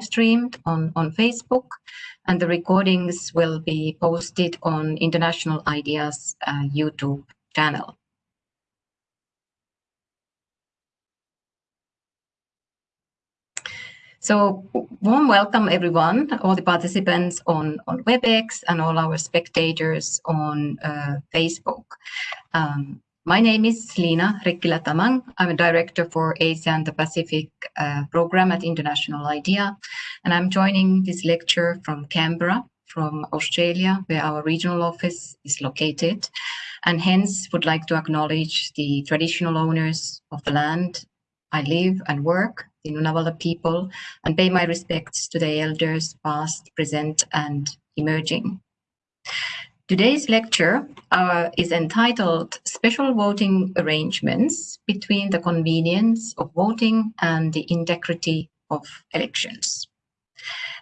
streamed on, on Facebook, and the recordings will be posted on International IDEA's uh, YouTube channel. So warm welcome everyone, all the participants on, on WebEx and all our spectators on uh, Facebook. Um, my name is Leena Rikkila Tamang. I'm a director for Asia and the Pacific uh, program at International IDEA, and I'm joining this lecture from Canberra, from Australia, where our regional office is located, and hence would like to acknowledge the traditional owners of the land I live and work, the Ngunnawala people, and pay my respects to the elders past, present, and emerging. Today's lecture uh, is entitled Special Voting Arrangements Between the Convenience of Voting and the Integrity of Elections.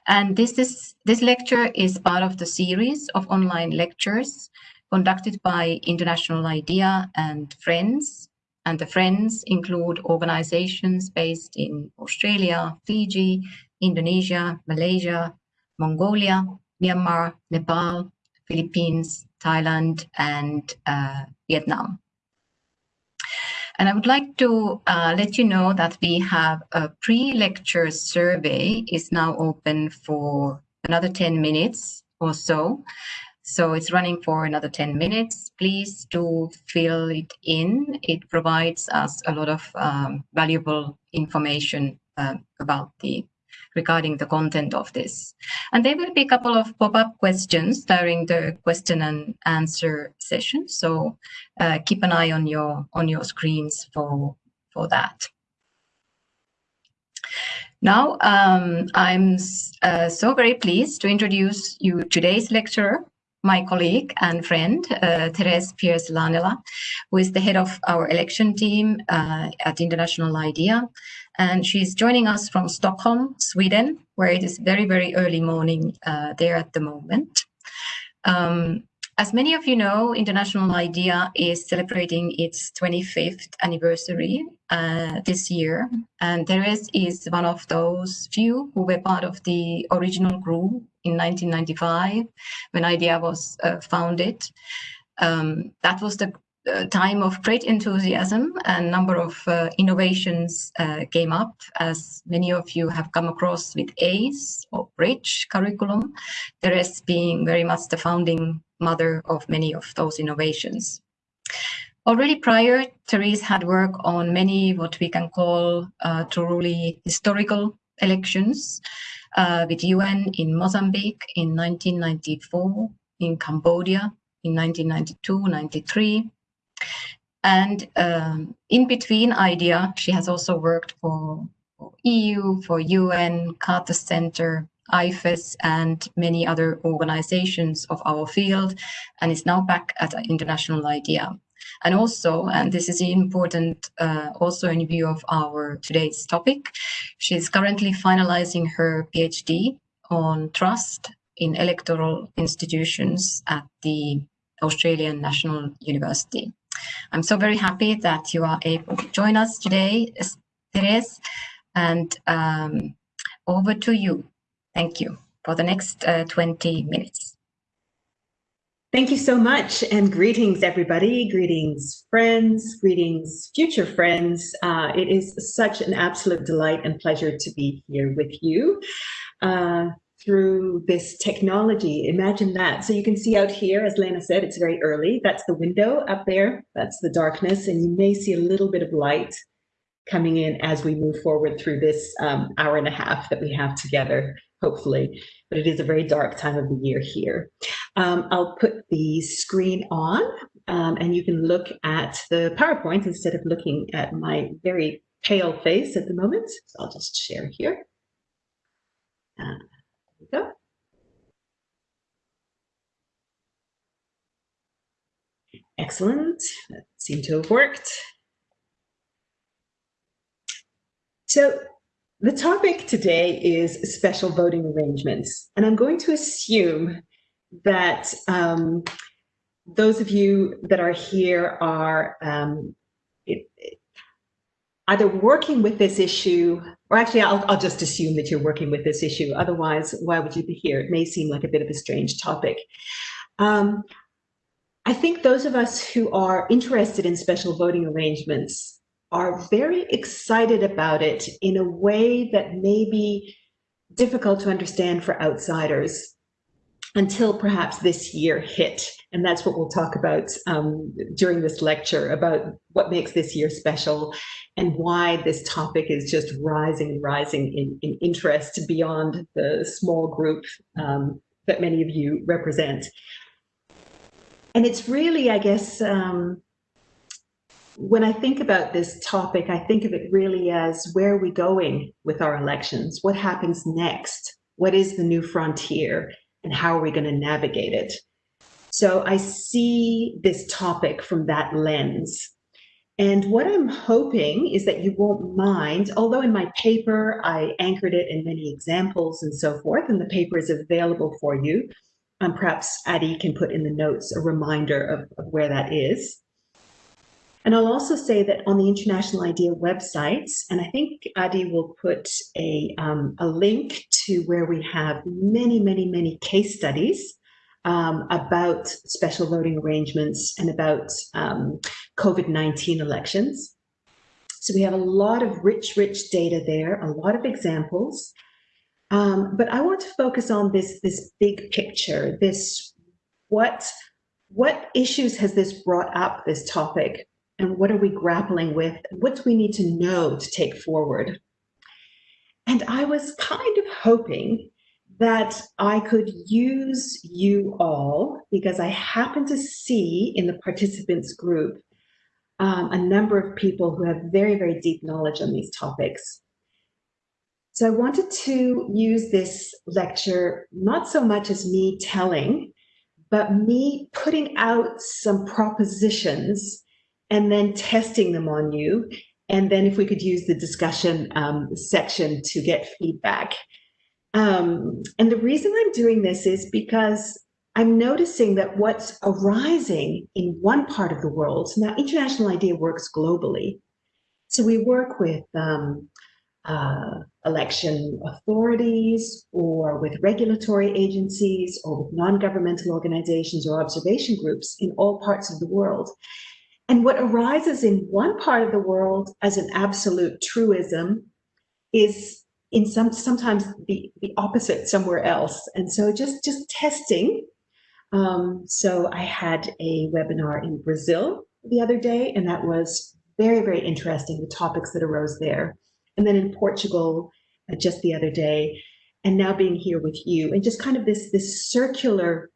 And this, is, this lecture is part of the series of online lectures conducted by International IDEA and Friends and the Friends include organizations based in Australia, Fiji, Indonesia, Malaysia, Mongolia, Myanmar, Nepal, Philippines, Thailand, and uh, Vietnam. And I would like to uh, let you know that we have a pre-lecture survey is now open for another 10 minutes or so. So it's running for another 10 minutes. Please do fill it in. It provides us a lot of um, valuable information uh, about the regarding the content of this. And there will be a couple of pop-up questions during the question and answer session. So uh, keep an eye on your on your screens for for that. Now, um, I'm uh, so very pleased to introduce you today's lecturer, my colleague and friend, uh, Therese Pearce Laanela, who is the head of our election team uh, at International IDEA. And she's joining us from Stockholm, Sweden, where it is very, very early morning uh, there at the moment. Um, as many of you know, International IDEA is celebrating its 25th anniversary uh, this year. And Therese is one of those few who were part of the original group in 1995 when IDEA was uh, founded. Um, that was the time of great enthusiasm and number of uh, innovations uh, came up as many of you have come across with ACE or Bridge curriculum, Therese being very much the founding mother of many of those innovations. Already prior, Therese had worked on many what we can call uh, truly historical elections uh, with UN in Mozambique in 1994, in Cambodia in 1992, 93. And um, in between IDEA, she has also worked for, EU, for UN, Carter Center, IFES and many other organizations of our field and is now back at International IDEA. And also, and this is important uh, also in view of our today's topic, she's currently finalizing her PhD on trust in electoral institutions at the Australian National University. I'm so very happy that you are able to join us today, Therese, and um, over to you. Thank you for the next uh, 20 minutes. Thank you so much and greetings everybody, greetings friends, greetings future friends. Uh, it is such an absolute delight and pleasure to be here with you uh, through this technology. Imagine that. So you can see out here, as Lena said, it's very early. That's the window up there. That's the darkness and you may see a little bit of light coming in as we move forward through this um, hour and a half that we have together hopefully, but it is a very dark time of the year here. Um, I'll put the screen on um, and you can look at the PowerPoint instead of looking at my very pale face at the moment. So I'll just share here. Uh, go. Excellent. That seemed to have worked. So the topic today is special voting arrangements, and I'm going to assume that um, those of you that are here are um, it, it, either working with this issue or actually, I'll, I'll just assume that you're working with this issue. Otherwise, why would you be here? It may seem like a bit of a strange topic. Um, I think those of us who are interested in special voting arrangements are very excited about it in a way that may be difficult to understand for outsiders until perhaps this year hit. And that's what we'll talk about um, during this lecture about what makes this year special and why this topic is just rising and rising in, in interest beyond the small group um, that many of you represent. And it's really, I guess, um, when I think about this topic, I think of it really as where are we going with our elections? What happens next? What is the new frontier? And how are we going to navigate it? So I see this topic from that lens. And what I'm hoping is that you won't mind, although in my paper I anchored it in many examples and so forth, and the paper is available for you. Um, perhaps Adi can put in the notes a reminder of, of where that is. And I'll also say that on the International IDEA websites, and I think Adi will put a, um, a link to where we have many, many, many case studies um, about special voting arrangements and about um, COVID-19 elections. So we have a lot of rich, rich data there, a lot of examples. Um, but I want to focus on this, this big picture, this what, what issues has this brought up, this topic? And what are we grappling with? What do we need to know to take forward? And I was kind of hoping that I could use you all because I happen to see in the participants group um, a number of people who have very, very deep knowledge on these topics. So I wanted to use this lecture not so much as me telling, but me putting out some propositions and then testing them on you. And then if we could use the discussion um, section to get feedback. Um, and the reason I'm doing this is because I'm noticing that what's arising in one part of the world, now International IDEA works globally. So we work with um, uh, election authorities or with regulatory agencies or with non-governmental organizations or observation groups in all parts of the world. And what arises in one part of the world as an absolute truism is in some sometimes the, the opposite somewhere else. And so just, just testing. Um, so I had a webinar in Brazil the other day, and that was very, very interesting, the topics that arose there. And then in Portugal uh, just the other day, and now being here with you, and just kind of this, this circular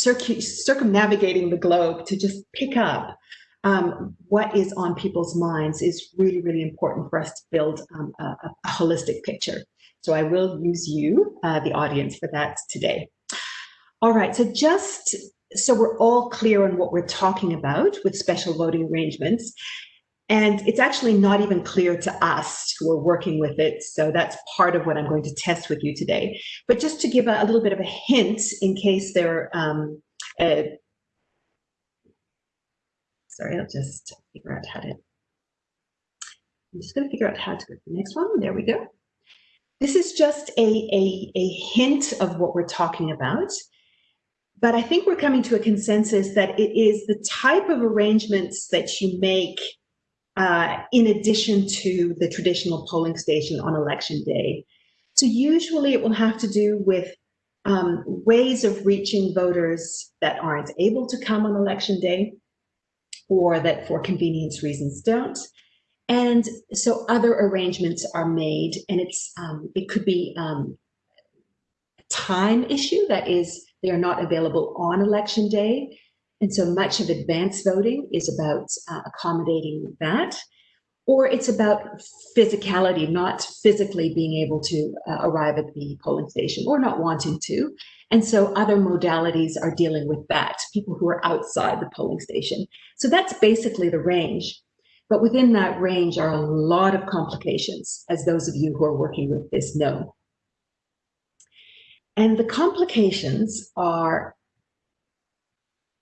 circumnavigating the globe to just pick up um, what is on people's minds is really, really important for us to build um, a, a, holistic picture. So I will use you, uh, the audience, for that today. All right, so just so we're all clear on what we're talking about with special voting arrangements, and it's actually not even clear to us who are working with it. So that's part of what I'm going to test with you today. But just to give a, a little bit of a hint in case there, um, uh, sorry, I'll just figure out how to, I'm just gonna figure out how to go to the next one. There we go. This is just a, a, a hint of what we're talking about. But I think we're coming to a consensus that it is the type of arrangements that you make uh, in addition to the traditional polling station on election day. So usually it will have to do with um, ways of reaching voters that aren't able to come on election day or that for convenience reasons don't. And so other arrangements are made and it's um, it could be um, a time issue that is they are not available on election day and so much of advanced voting is about uh, accommodating that. Or it's about physicality, not physically being able to uh, arrive at the polling station or not wanting to. And so other modalities are dealing with that, people who are outside the polling station. So that's basically the range. But within that range are a lot of complications, as those of you who are working with this know. And the complications are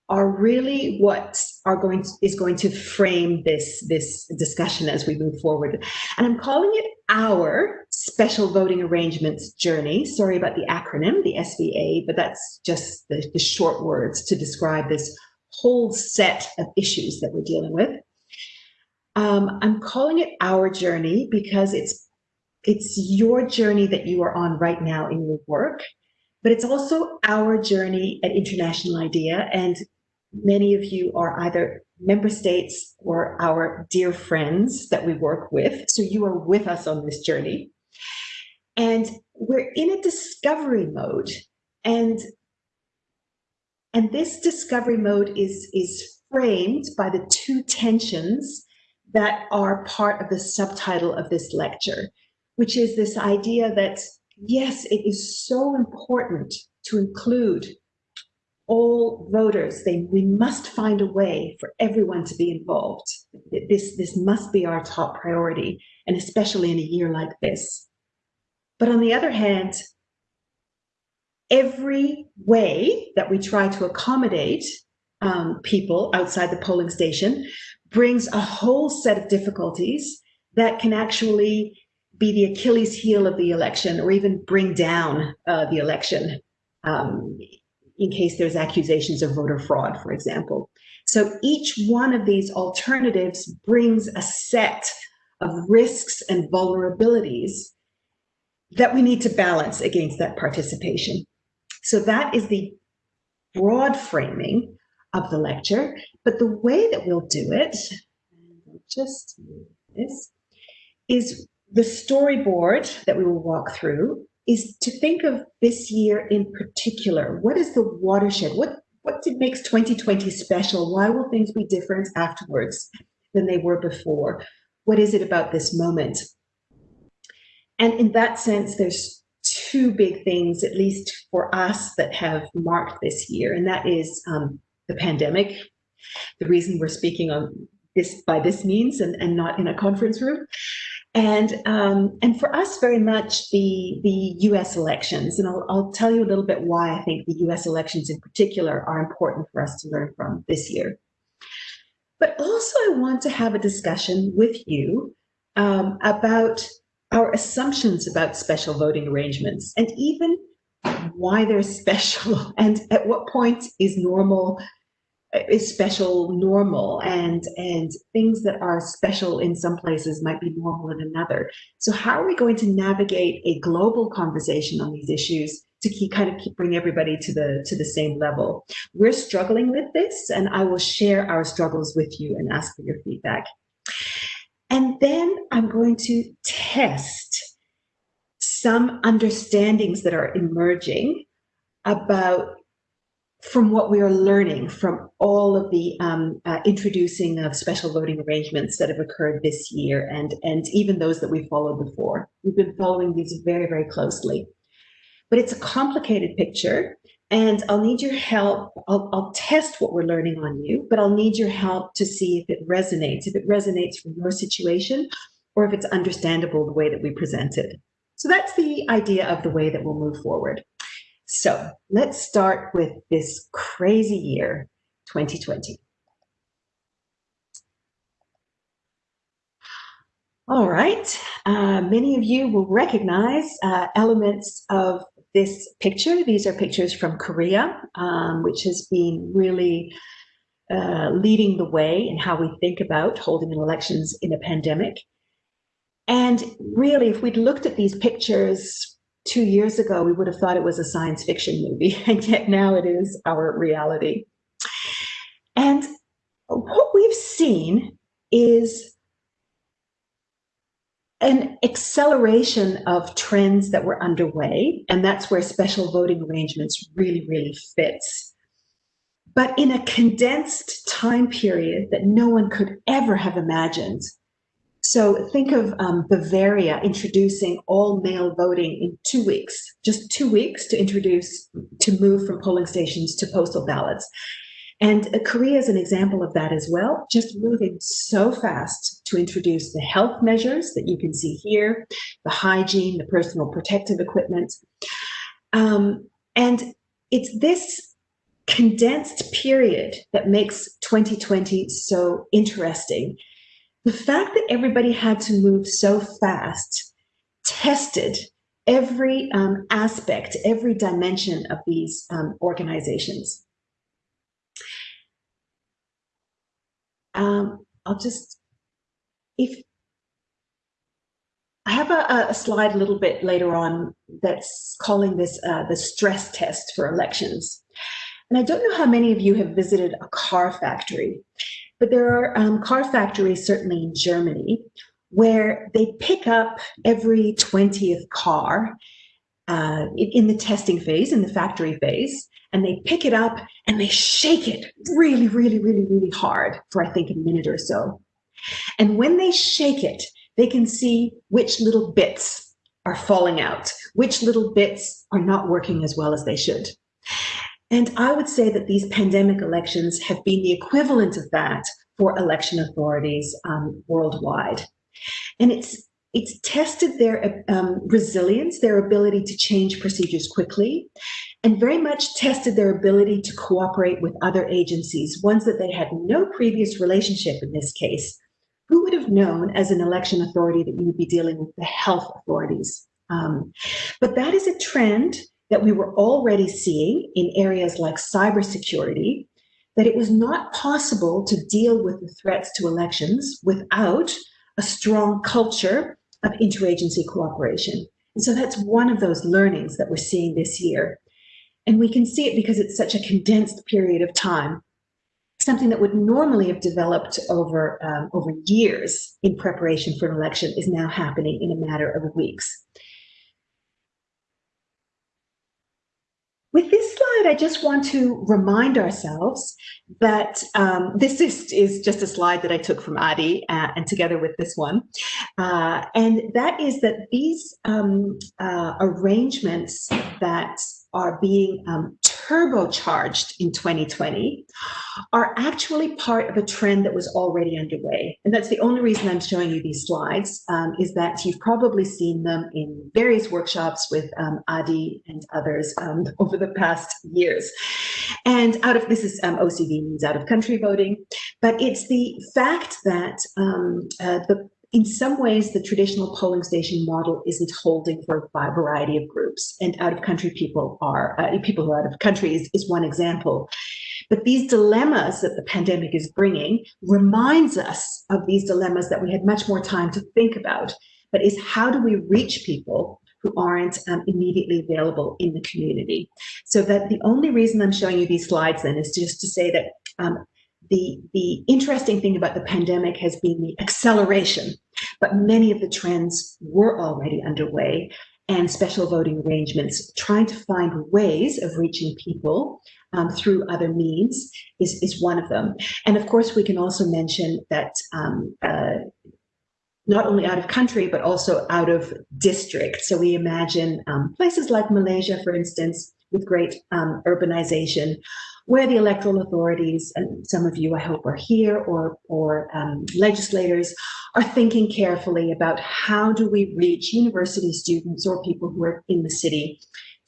are really what are going to, is going to frame this this discussion as we move forward. And I'm calling it our special voting arrangements journey. Sorry about the acronym, the SVA, but that's just the, the short words to describe this whole set of issues that we're dealing with. Um, I'm calling it our journey because it's it's your journey that you are on right now in your work, but it's also our journey at International IDEA and Many of you are either member states or our dear friends that we work with. So you are with us on this journey. And we're in a discovery mode. And, and this discovery mode is, is framed by the two tensions that are part of the subtitle of this lecture, which is this idea that, yes, it is so important to include all voters. They, we must find a way for everyone to be involved. This, this must be our top priority, and especially in a year like this. But on the other hand, every way that we try to accommodate um, people outside the polling station brings a whole set of difficulties that can actually be the Achilles heel of the election or even bring down uh, the election um, in case there's accusations of voter fraud, for example. So each one of these alternatives brings a set of risks and vulnerabilities that we need to balance against that participation. So that is the broad framing of the lecture, but the way that we'll do it, just this, is the storyboard that we will walk through is to think of this year in particular. What is the watershed? What what makes 2020 special? Why will things be different afterwards than they were before? What is it about this moment? And in that sense, there's two big things, at least for us, that have marked this year, and that is um, the pandemic. The reason we're speaking on this by this means and, and not in a conference room, and um, and for us, very much the the U.S. elections, and I'll, I'll tell you a little bit why I think the U.S. elections in particular are important for us to learn from this year. But also, I want to have a discussion with you um, about our assumptions about special voting arrangements, and even why they're special, and at what point is normal is special normal and and things that are special in some places might be normal in another. So how are we going to navigate a global conversation on these issues to keep kind of keep bring everybody to the to the same level? We're struggling with this and i will share our struggles with you and ask for your feedback. And then i'm going to test some understandings that are emerging about from what we are learning from all of the um, uh, introducing of special voting arrangements that have occurred this year and, and even those that we followed before. We've been following these very, very closely. But it's a complicated picture and I'll need your help. I'll, I'll test what we're learning on you, but I'll need your help to see if it resonates, if it resonates from your situation or if it's understandable the way that we present it. So that's the idea of the way that we'll move forward. So let's start with this crazy year, 2020. All right, uh, many of you will recognize uh, elements of this picture. These are pictures from Korea, um, which has been really uh, leading the way in how we think about holding elections in a pandemic. And really, if we'd looked at these pictures two years ago, we would have thought it was a science fiction movie, and yet now it is our reality. And what we've seen is an acceleration of trends that were underway, and that's where special voting arrangements really, really fits. But in a condensed time period that no one could ever have imagined, so think of um, Bavaria introducing all mail voting in two weeks, just two weeks to introduce, to move from polling stations to postal ballots. And uh, Korea is an example of that as well, just moving so fast to introduce the health measures that you can see here, the hygiene, the personal protective equipment. Um, and it's this condensed period that makes 2020 so interesting. The fact that everybody had to move so fast tested every um, aspect, every dimension of these um, organizations. Um, I'll just, if I have a, a, slide a little bit later on that's calling this uh, the stress test for elections. And I don't know how many of you have visited a car factory, but there are um, car factories, certainly in Germany, where they pick up every 20th car uh, in the testing phase, in the factory phase, and they pick it up and they shake it really, really, really, really hard for, I think, a minute or so. And when they shake it, they can see which little bits are falling out, which little bits are not working as well as they should. And I would say that these pandemic elections have been the equivalent of that for election authorities um, worldwide. And it's it's tested their um, resilience, their ability to change procedures quickly, and very much tested their ability to cooperate with other agencies, ones that they had no previous relationship in this case. Who would have known as an election authority that you would be dealing with the health authorities? Um, but that is a trend that we were already seeing in areas like cybersecurity, that it was not possible to deal with the threats to elections without a strong culture of interagency cooperation. And so that's one of those learnings that we're seeing this year. And we can see it because it's such a condensed period of time. Something that would normally have developed over, um, over years in preparation for an election is now happening in a matter of weeks. With this slide, I just want to remind ourselves that um, this is, is just a slide that I took from Adi uh, and together with this one. Uh, and that is that these um, uh, arrangements that are being um, turbocharged in 2020 are actually part of a trend that was already underway. And that's the only reason I'm showing you these slides, um, is that you've probably seen them in various workshops with um, Adi and others um, over the past years. And out of, this is um, OCV means out of country voting, but it's the fact that um, uh, the in some ways, the traditional polling station model isn't holding for a variety of groups, and out of country people are uh, people who are out of country is, is one example. But these dilemmas that the pandemic is bringing reminds us of these dilemmas that we had much more time to think about. But is how do we reach people who aren't um, immediately available in the community? So that the only reason I'm showing you these slides then is just to say that um, the, the interesting thing about the pandemic has been the acceleration, but many of the trends were already underway and special voting arrangements, trying to find ways of reaching people um, through other means is, is one of them. And of course, we can also mention that um, uh, not only out of country, but also out of district. So we imagine um, places like Malaysia, for instance, with great um, urbanization, where the electoral authorities, and some of you I hope are here, or, or um, legislators, are thinking carefully about how do we reach university students or people who are in the city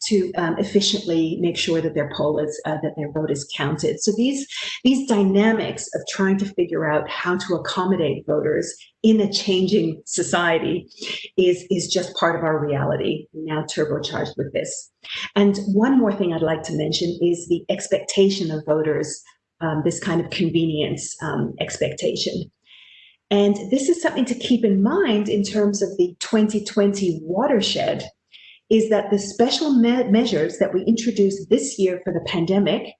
to um, efficiently make sure that their poll is uh, that their vote is counted. So these these dynamics of trying to figure out how to accommodate voters in a changing society is is just part of our reality now turbocharged with this. And one more thing I'd like to mention is the expectation of voters, um, this kind of convenience um, expectation. And this is something to keep in mind in terms of the 2020 watershed is that the special me measures that we introduced this year for the pandemic,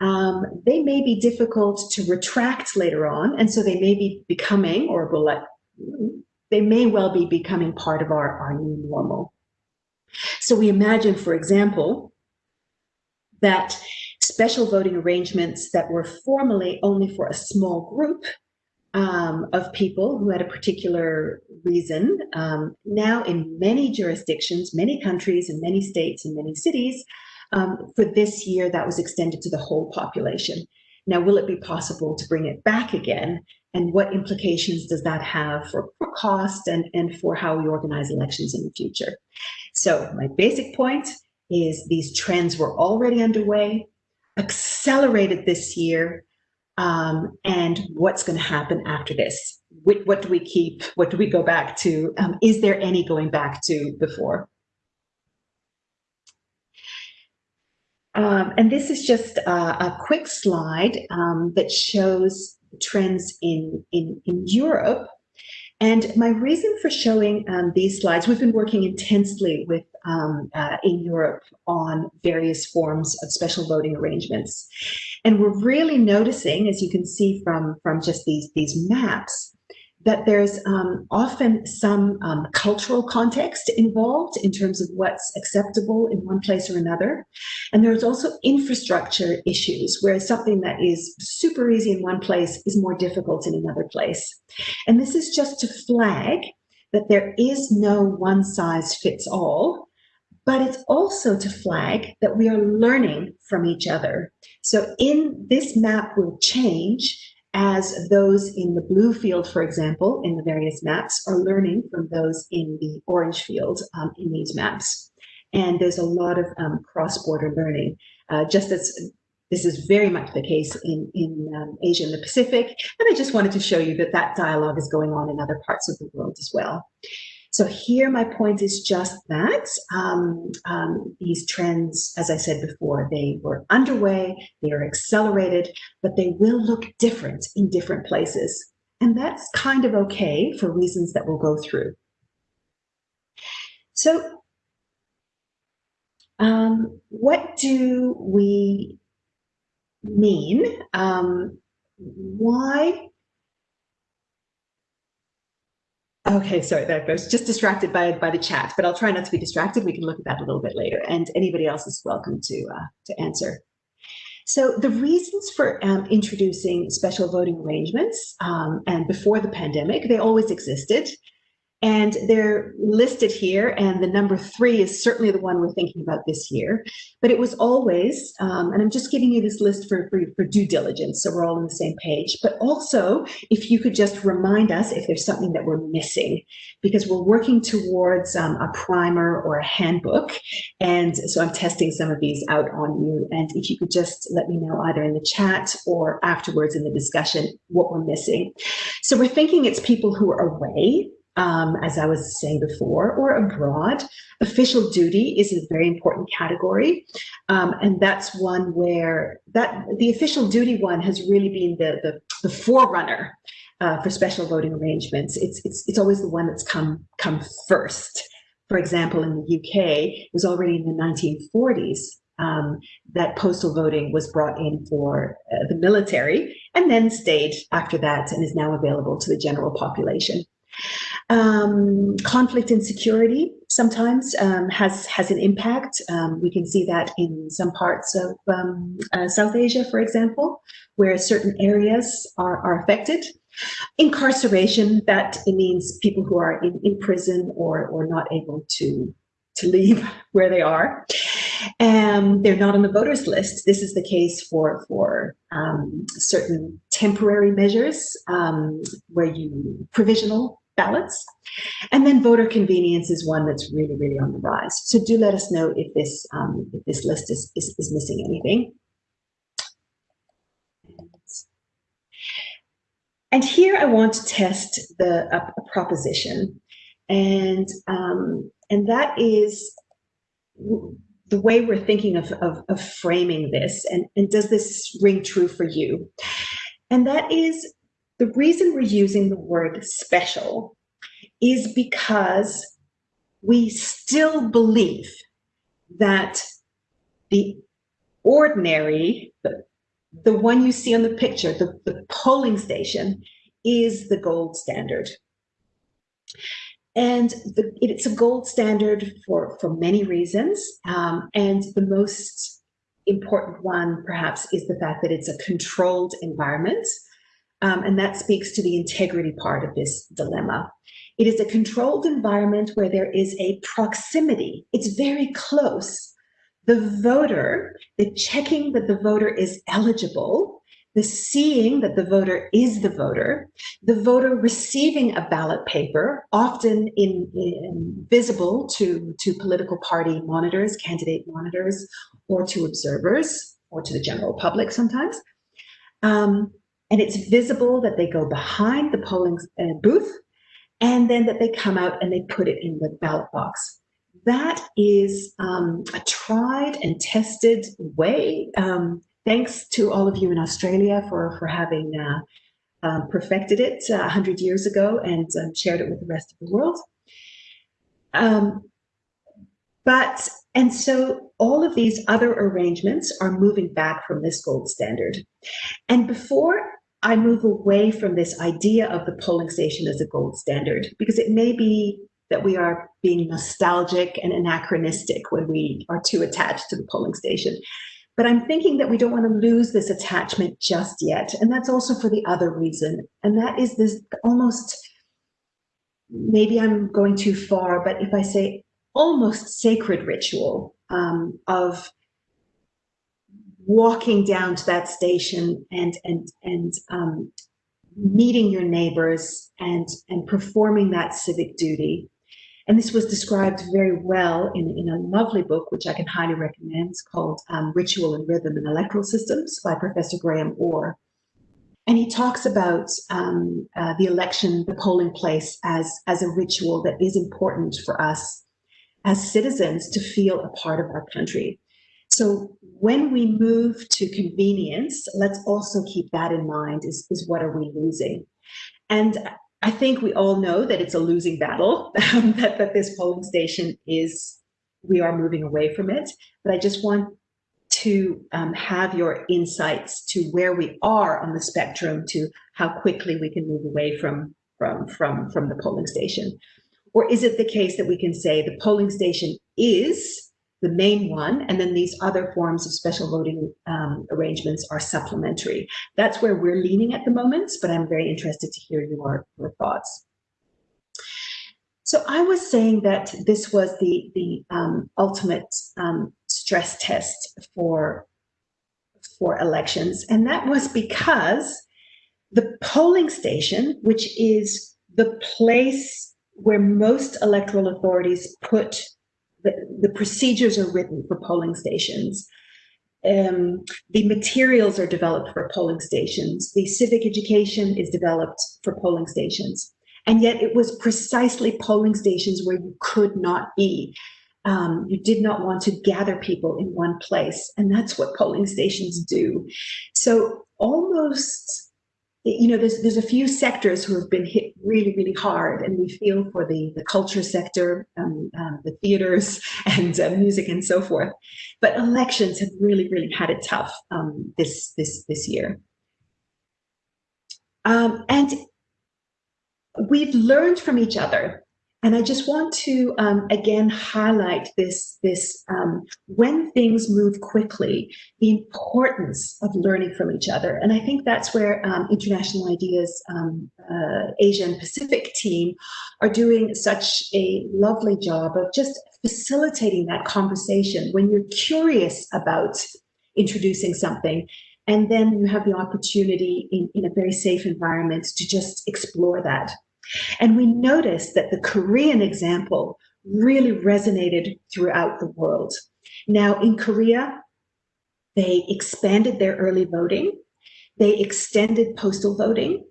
um, they may be difficult to retract later on. And so they may be becoming, or will let, they may well be becoming part of our, our new normal. So we imagine, for example, that special voting arrangements that were formerly only for a small group um, of people who had a particular reason. Um, now, in many jurisdictions, many countries, and many states, and many cities, um, for this year, that was extended to the whole population. Now, will it be possible to bring it back again? And what implications does that have for, for cost and, and for how we organize elections in the future? So, my basic point is these trends were already underway. accelerated this year, um, and what's going to happen after this. What, what, do we keep? What do we go back to? Um, is there any going back to before? Um, and this is just a, a quick slide um, that shows trends in, in, in Europe. And my reason for showing um, these slides, we've been working intensely with um, uh, in Europe on various forms of special voting arrangements. And we're really noticing, as you can see from, from just these, these maps, that there's um, often some um, cultural context involved in terms of what's acceptable in one place or another. And there's also infrastructure issues where something that is super easy in one place is more difficult in another place. And this is just to flag that there is no one size fits all, but it's also to flag that we are learning from each other. So in this map will change as those in the blue field, for example, in the various maps are learning from those in the orange field um, in these maps. And there's a lot of um, cross-border learning, uh, just as this is very much the case in, in um, Asia and the Pacific. And I just wanted to show you that that dialogue is going on in other parts of the world as well. So here my point is just that um, um, these trends, as I said before, they were underway, they are accelerated, but they will look different in different places. And that's kind of okay for reasons that we'll go through. So um, what do we mean? Um, why Okay, sorry, I was just distracted by by the chat, but I'll try not to be distracted. We can look at that a little bit later, and anybody else is welcome to uh, to answer. So the reasons for um, introducing special voting arrangements, um, and before the pandemic, they always existed. And they're listed here, and the number three is certainly the one we're thinking about this year. But it was always, um, and I'm just giving you this list for, for, for, due diligence, so we're all on the same page. But also, if you could just remind us if there's something that we're missing, because we're working towards um, a primer or a handbook. And so I'm testing some of these out on you. And if you could just let me know either in the chat or afterwards in the discussion what we're missing. So we're thinking it's people who are away um, as I was saying before, or abroad. Official duty is a very important category. Um, and that's one where that the official duty one has really been the, the, the forerunner uh, for special voting arrangements. It's, it's, it's always the one that's come, come first. For example, in the UK, it was already in the 1940s um, that postal voting was brought in for uh, the military and then stayed after that and is now available to the general population. Um, conflict and security sometimes um, has has an impact. Um, we can see that in some parts of um, uh, South Asia, for example, where certain areas are, are affected. Incarceration, that means people who are in, in prison or, or not able to, to leave where they are. And they're not on the voters list. This is the case for, for um, certain temporary measures um, where you provisional ballots. And then voter convenience is one that's really, really on the rise. So do let us know if this, um, if this list is, is, is missing anything. And here I want to test the a, a proposition. And, um, and that is the way we're thinking of, of, of framing this. And, and does this ring true for you? And that is the reason we're using the word special is because we still believe that the ordinary, the, the one you see on the picture, the, the polling station, is the gold standard. And the, it's a gold standard for, for many reasons. Um, and the most important one, perhaps, is the fact that it's a controlled environment um, and that speaks to the integrity part of this dilemma. It is a controlled environment where there is a proximity. It's very close. The voter, the checking that the voter is eligible, the seeing that the voter is the voter, the voter receiving a ballot paper, often in, in, visible to, to political party monitors, candidate monitors, or to observers, or to the general public sometimes. Um, and it's visible that they go behind the polling uh, booth and then that they come out and they put it in the ballot box. That is um, a tried and tested way. Um, thanks to all of you in Australia for, for having uh, um, perfected it uh, 100 years ago and um, shared it with the rest of the world. Um, but, and so all of these other arrangements are moving back from this gold standard. And before I move away from this idea of the polling station as a gold standard, because it may be that we are being nostalgic and anachronistic when we are too attached to the polling station. But I'm thinking that we don't want to lose this attachment just yet. And that's also for the other reason. And that is this almost, maybe I'm going too far, but if I say almost sacred ritual um, of walking down to that station and and and um, meeting your neighbors and and performing that civic duty. And this was described very well in, in a lovely book, which I can highly recommend. Called um, Ritual and Rhythm in Electoral Systems by Professor Graeme Orr. And he talks about um, uh, the election, the polling place as, as a ritual that is important for us as citizens to feel a part of our country. So when we move to convenience, let's also keep that in mind is, is what are we losing? And I think we all know that it's a losing battle, that, that this polling station is, we are moving away from it. But I just want to um, have your insights to where we are on the spectrum to how quickly we can move away from, from, from, from the polling station. Or is it the case that we can say the polling station is the main one, and then these other forms of special voting um, arrangements are supplementary. That's where we're leaning at the moment, but I'm very interested to hear your, your thoughts. So I was saying that this was the, the um, ultimate um, stress test for, for elections, and that was because the polling station, which is the place where most electoral authorities put the, procedures are written for polling stations. Um, the materials are developed for polling stations. The civic education is developed for polling stations. And yet it was precisely polling stations where you could not be. Um, you did not want to gather people in one place. And that's what polling stations do. So almost you know, there's there's a few sectors who have been hit really, really hard, and we feel for the the culture sector, um, um, the theaters, and uh, music, and so forth. But elections have really, really had it tough um, this this this year, um, and we've learned from each other and I just want to um, again highlight this, this um, when things move quickly, the importance of learning from each other. And I think that's where um, International IDEA's um, uh, Asia and Pacific team are doing such a lovely job of just facilitating that conversation when you're curious about introducing something and then you have the opportunity in, in a very safe environment to just explore that. And we noticed that the Korean example really resonated throughout the world. Now in Korea, they expanded their early voting, they extended postal voting,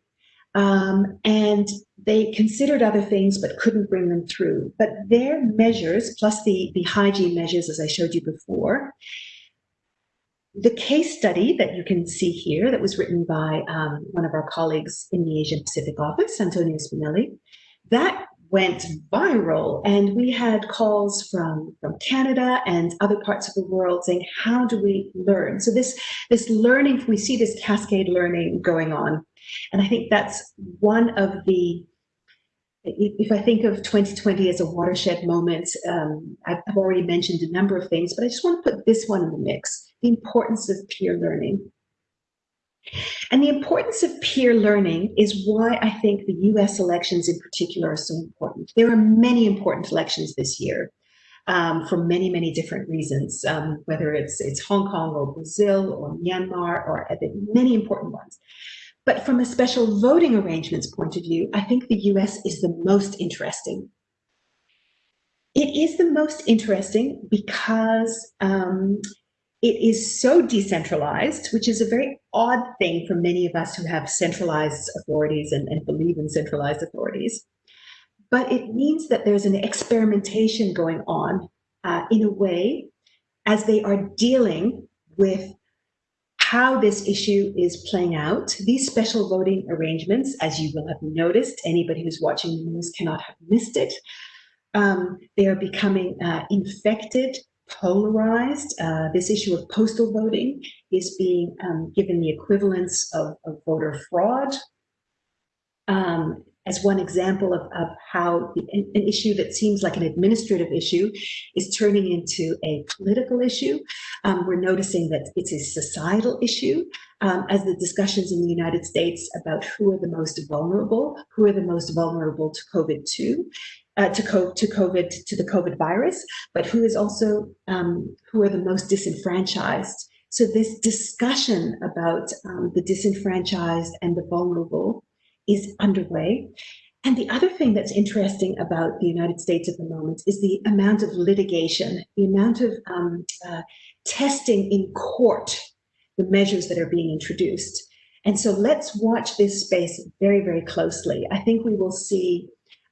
um, and they considered other things but couldn't bring them through. But their measures, plus the, the hygiene measures, as I showed you before, the case study that you can see here that was written by um, one of our colleagues in the Asian Pacific office, Antonio Spinelli, that went viral. And we had calls from from Canada and other parts of the world saying how do we learn? So this this learning we see this cascade learning going on. And I think that's one of the if I think of 2020 as a watershed moment, um, I've already mentioned a number of things, but I just want to put this one in the mix the importance of peer learning. And the importance of peer learning is why I think the US elections in particular are so important. There are many important elections this year um, for many, many different reasons, um, whether it's, it's Hong Kong or Brazil or Myanmar or many important ones. But from a special voting arrangements point of view, I think the US is the most interesting. It is the most interesting because um, it is so decentralized, which is a very odd thing for many of us who have centralized authorities and, and believe in centralized authorities. But it means that there's an experimentation going on uh, in a way as they are dealing with how this issue is playing out. These special voting arrangements, as you will have noticed, anybody who's watching the news cannot have missed it. Um, they are becoming uh, infected polarized. Uh, this issue of postal voting is being um, given the equivalence of, of voter fraud. Um, as one example of, of how the, an, issue that seems like an administrative issue is turning into a political issue. Um, we're noticing that it's a societal issue um, as the discussions in the United States about who are the most vulnerable, who are the most vulnerable to COVID-2 uh, to, co to COVID, to the COVID virus, but who is also, um, who are the most disenfranchised. So this discussion about um, the disenfranchised and the vulnerable is underway. And the other thing that's interesting about the United States at the moment is the amount of litigation, the amount of um, uh, testing in court, the measures that are being introduced. And so let's watch this space very, very closely. I think we will see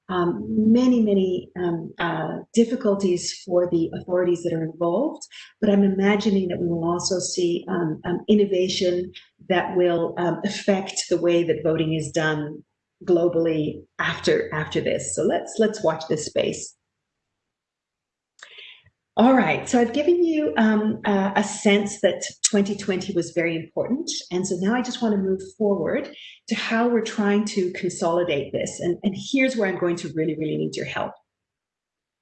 um, many, many um, uh, difficulties for the authorities that are involved, but I'm imagining that we will also see um, um innovation that will um, affect the way that voting is done globally after after this. So let's let's watch this space. All right, so I've given you um, uh, a sense that 2020 was very important. And so now I just want to move forward to how we're trying to consolidate this. And, and here's where I'm going to really, really need your help.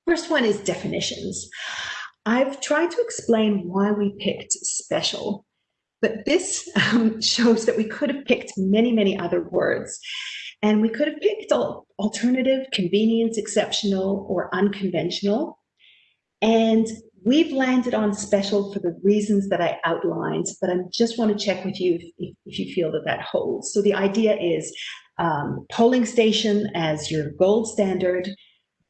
First one is definitions. I've tried to explain why we picked special, but this um, shows that we could have picked many, many other words. And we could have picked alternative, convenience, exceptional, or unconventional. And we've landed on special for the reasons that I outlined, but I just want to check with you if, if you feel that that holds. So the idea is um, polling station as your gold standard,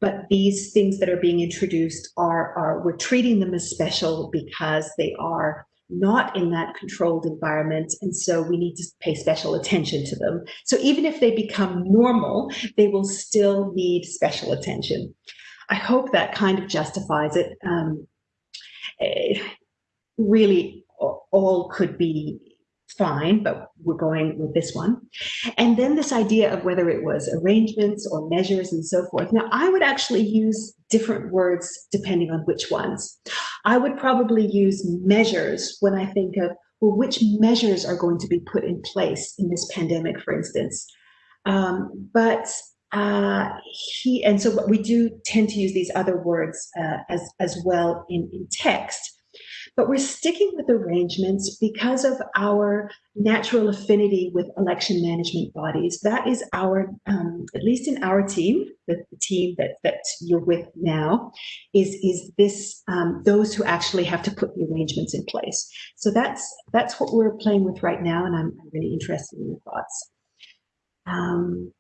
but these things that are being introduced are, are we're treating them as special because they are not in that controlled environment. And so we need to pay special attention to them. So even if they become normal, they will still need special attention. I hope that kind of justifies it. Um, it really, all could be fine, but we're going with this one. And then this idea of whether it was arrangements or measures and so forth. Now, I would actually use different words depending on which ones. I would probably use measures when I think of, well, which measures are going to be put in place in this pandemic, for instance. Um, but uh, he and so we do tend to use these other words uh, as as well in in text. But we're sticking with arrangements because of our natural affinity with election management bodies. That is our um, at least in our team the, the, team that that you're with now is is this um, those who actually have to put the arrangements in place. So that's that's what we're playing with right now and i'm, I'm really interested in your thoughts. Um,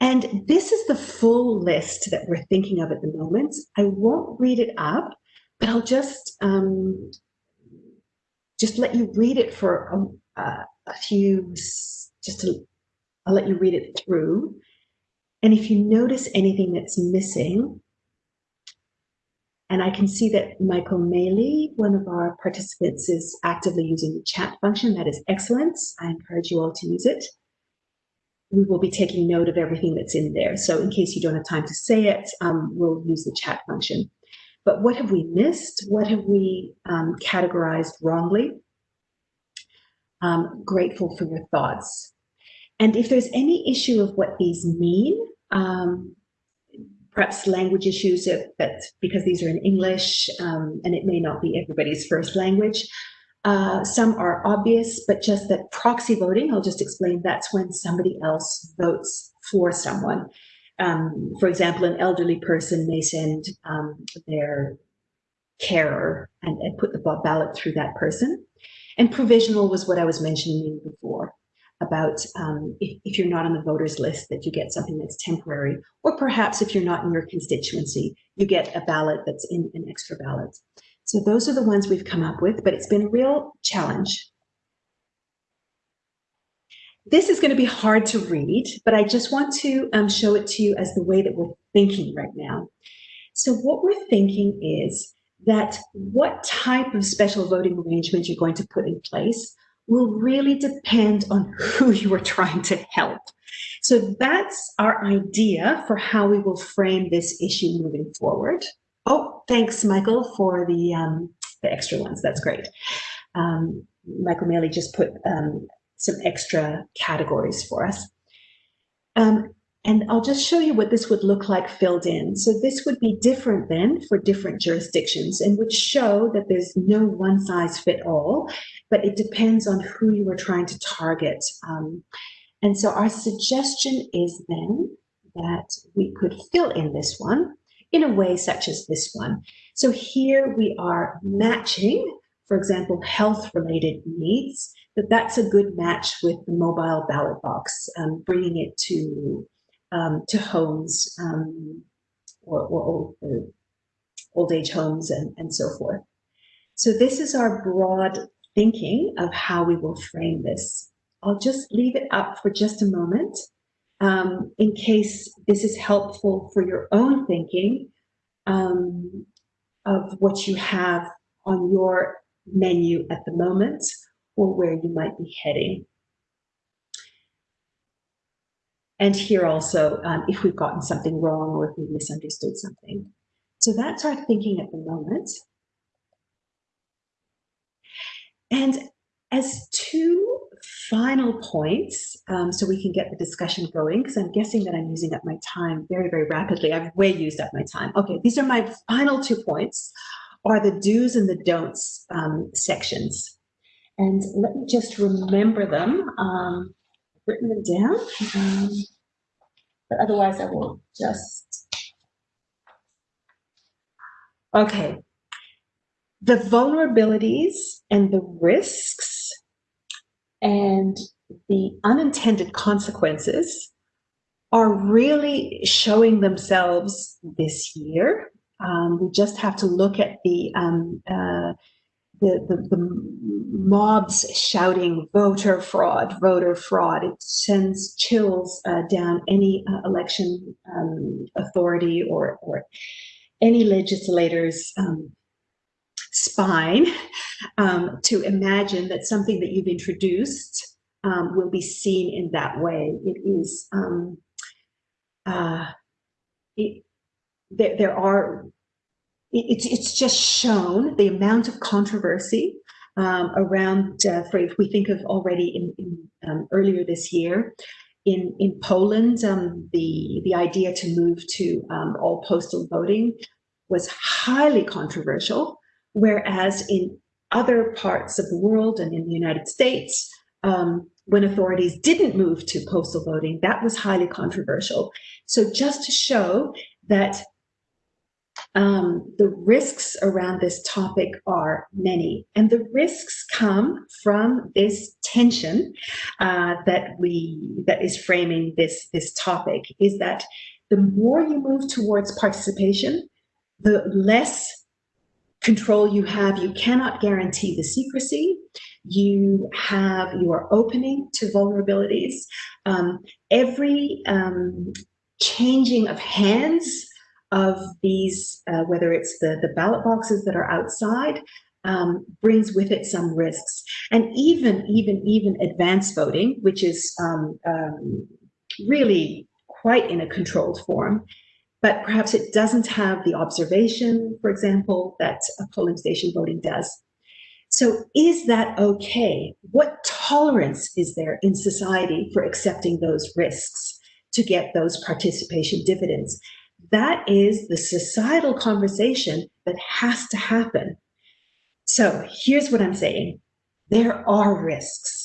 and this is the full list that we're thinking of at the moment. I won't read it up, but I'll just um, just let you read it for a, a few, just to, I'll let you read it through. And if you notice anything that's missing, and I can see that Michael Maley, one of our participants, is actively using the chat function. That is excellent. I encourage you all to use it we will be taking note of everything that's in there. So in case you don't have time to say it, um, we'll use the chat function. But what have we missed? What have we um, categorized wrongly? Um, grateful for your thoughts. And if there's any issue of what these mean, um, perhaps language issues that, that, because these are in English um, and it may not be everybody's first language, uh, some are obvious, but just that proxy voting, I'll just explain, that's when somebody else votes for someone. Um, for example, an elderly person may send um, their carer and, and, put the ballot through that person. And provisional was what I was mentioning before about um, if, if, you're not on the voters list that you get something that's temporary, or perhaps if you're not in your constituency, you get a ballot that's in an extra ballot. So those are the ones we've come up with, but it's been a real challenge. This is going to be hard to read, but I just want to um, show it to you as the way that we're thinking right now. So what we're thinking is that what type of special voting arrangement you're going to put in place will really depend on who you are trying to help. So that's our idea for how we will frame this issue moving forward. Oh, thanks, Michael, for the, um, the extra ones. That's great. Um, Michael Maley just put um, some extra categories for us. Um, and I'll just show you what this would look like filled in. So this would be different then for different jurisdictions and would show that there's no one size fit all, but it depends on who you are trying to target. Um, and so our suggestion is then that we could fill in this one in a way such as this one. So here we are matching, for example, health related needs, that that's a good match with the mobile ballot box, um, bringing it to um, to homes um, or, or old, uh, old, age homes and, and so forth. So this is our broad thinking of how we will frame this. I'll just leave it up for just a moment um, in case this is helpful for your own thinking um, of what you have on your menu at the moment or where you might be heading. And here also, um, if we've gotten something wrong or if we've misunderstood something. So that's our thinking at the moment. And as two final points, um, so we can get the discussion going, because I'm guessing that I'm using up my time very, very rapidly. I've way used up my time. Okay, these are my final two points, are the do's and the don'ts um, sections. And let me just remember them. Um, written them down. Um, but otherwise I will just. Okay. The vulnerabilities and the risks and the unintended consequences are really showing themselves this year. Um, we just have to look at the um, uh, the, the, the mobs shouting voter fraud, voter fraud. It sends chills uh, down any uh, election um, authority or, or any legislator's um, spine um, to imagine that something that you've introduced um, will be seen in that way. It is, um, uh, it, there, there are it's it's just shown the amount of controversy um, around, uh, for if we think of already in, in um, earlier this year, in in Poland, um, the the idea to move to um, all postal voting was highly controversial, whereas in other parts of the world and in the United States, um, when authorities didn't move to postal voting, that was highly controversial. So just to show that um, the risks around this topic are many, and the risks come from this tension uh, that we that is framing this this topic. Is that the more you move towards participation, the less control you have. You cannot guarantee the secrecy. You have you are opening to vulnerabilities. Um, every um, changing of hands of these, uh, whether it's the, the ballot boxes that are outside, um, brings with it some risks. And even, even, even advanced voting, which is um, um, really quite in a controlled form, but perhaps it doesn't have the observation, for example, that a polling station voting does. So is that okay? What tolerance is there in society for accepting those risks to get those participation dividends? That is the societal conversation that has to happen. So here's what I'm saying. There are risks.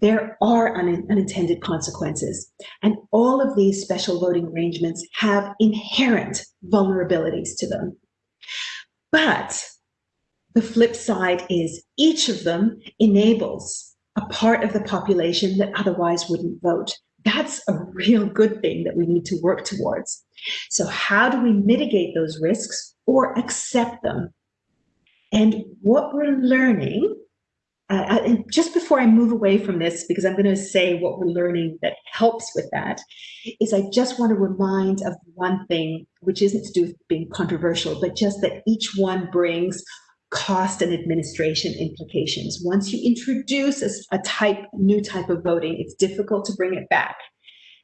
There are un unintended consequences. And all of these special voting arrangements have inherent vulnerabilities to them. But the flip side is each of them enables a part of the population that otherwise wouldn't vote. That's a real good thing that we need to work towards. So how do we mitigate those risks or accept them? And what we're learning, uh, and just before I move away from this, because I'm going to say what we're learning that helps with that, is I just want to remind of one thing, which isn't to do with being controversial, but just that each one brings cost and administration implications. Once you introduce a, a type, new type of voting, it's difficult to bring it back.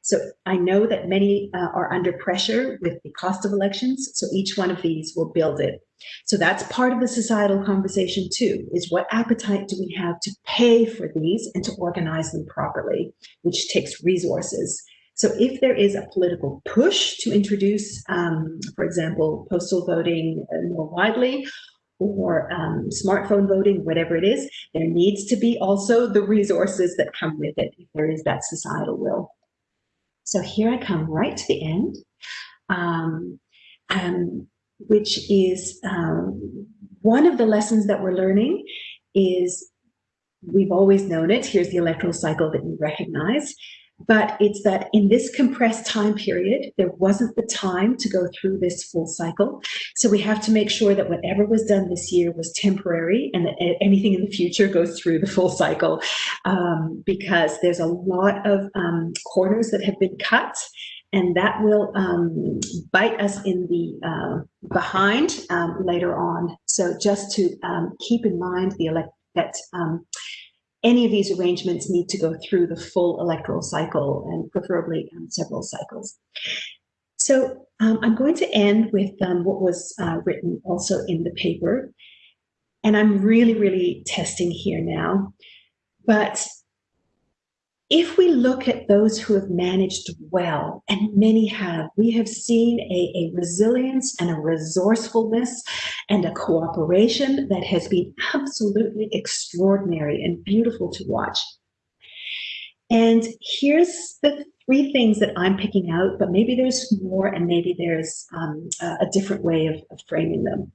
So I know that many uh, are under pressure with the cost of elections, so each one of these will build it. So that's part of the societal conversation too, is what appetite do we have to pay for these and to organize them properly, which takes resources. So if there is a political push to introduce, um, for example, postal voting uh, more widely, or um, smartphone voting, whatever it is, there needs to be also the resources that come with it if there is that societal will. So here I come right to the end, um, um, which is um, one of the lessons that we're learning is we've always known it. Here's the electoral cycle that we recognize. But it's that in this compressed time period, there wasn't the time to go through this full cycle. So we have to make sure that whatever was done this year was temporary and that anything in the future goes through the full cycle um, because there's a lot of um, corners that have been cut and that will um, bite us in the uh, behind um, later on. So just to um, keep in mind the elect that um, any of these arrangements need to go through the full electoral cycle and preferably um, several cycles. So um, I'm going to end with what was uh, written also in the paper. And I'm really, really testing here now. But if we look at those who have managed well, and many have, we have seen a, a, resilience and a resourcefulness and a cooperation that has been absolutely extraordinary and beautiful to watch. And here's the three things that I'm picking out, but maybe there's more and maybe there's um, a different way of, of, framing them.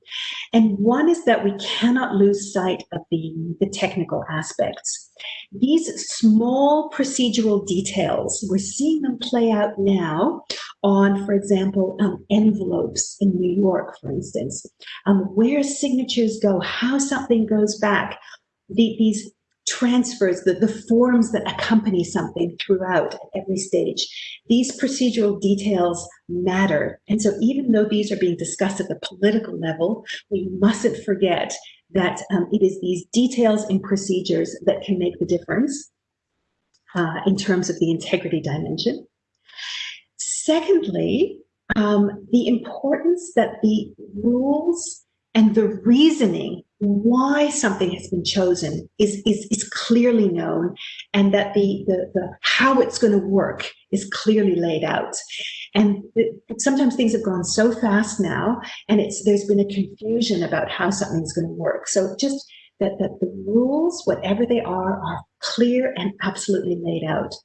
And one is that we cannot lose sight of the, the technical aspects. These small procedural details, we're seeing them play out now on, for example, um, envelopes in New York, for instance, um, where signatures go, how something goes back, the, these transfers, the, the forms that accompany something throughout at every stage. These procedural details matter. And so even though these are being discussed at the political level, we mustn't forget that um, it is these details and procedures that can make the difference uh, in terms of the integrity dimension. Secondly, um, the importance that the rules and the reasoning why something has been chosen is, is, is clearly known and that the, the, the how it's going to work is clearly laid out. And sometimes things have gone so fast now and it's there's been a confusion about how something's going to work. So just that, that the rules, whatever they are, are clear and absolutely laid out.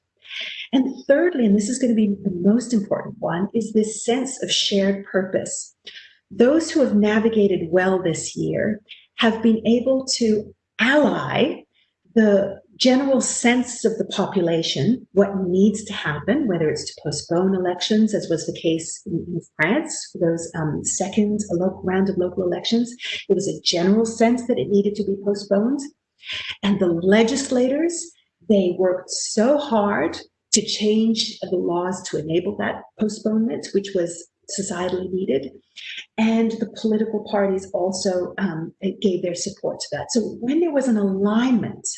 And thirdly, and this is going to be the most important one, is this sense of shared purpose. Those who have navigated well this year have been able to ally the general sense of the population, what needs to happen, whether it's to postpone elections, as was the case in, in France for those um, second round of local elections. There was a general sense that it needed to be postponed. And the legislators, they worked so hard to change the laws to enable that postponement, which was societally needed. And the political parties also um, gave their support to that. So when there was an alignment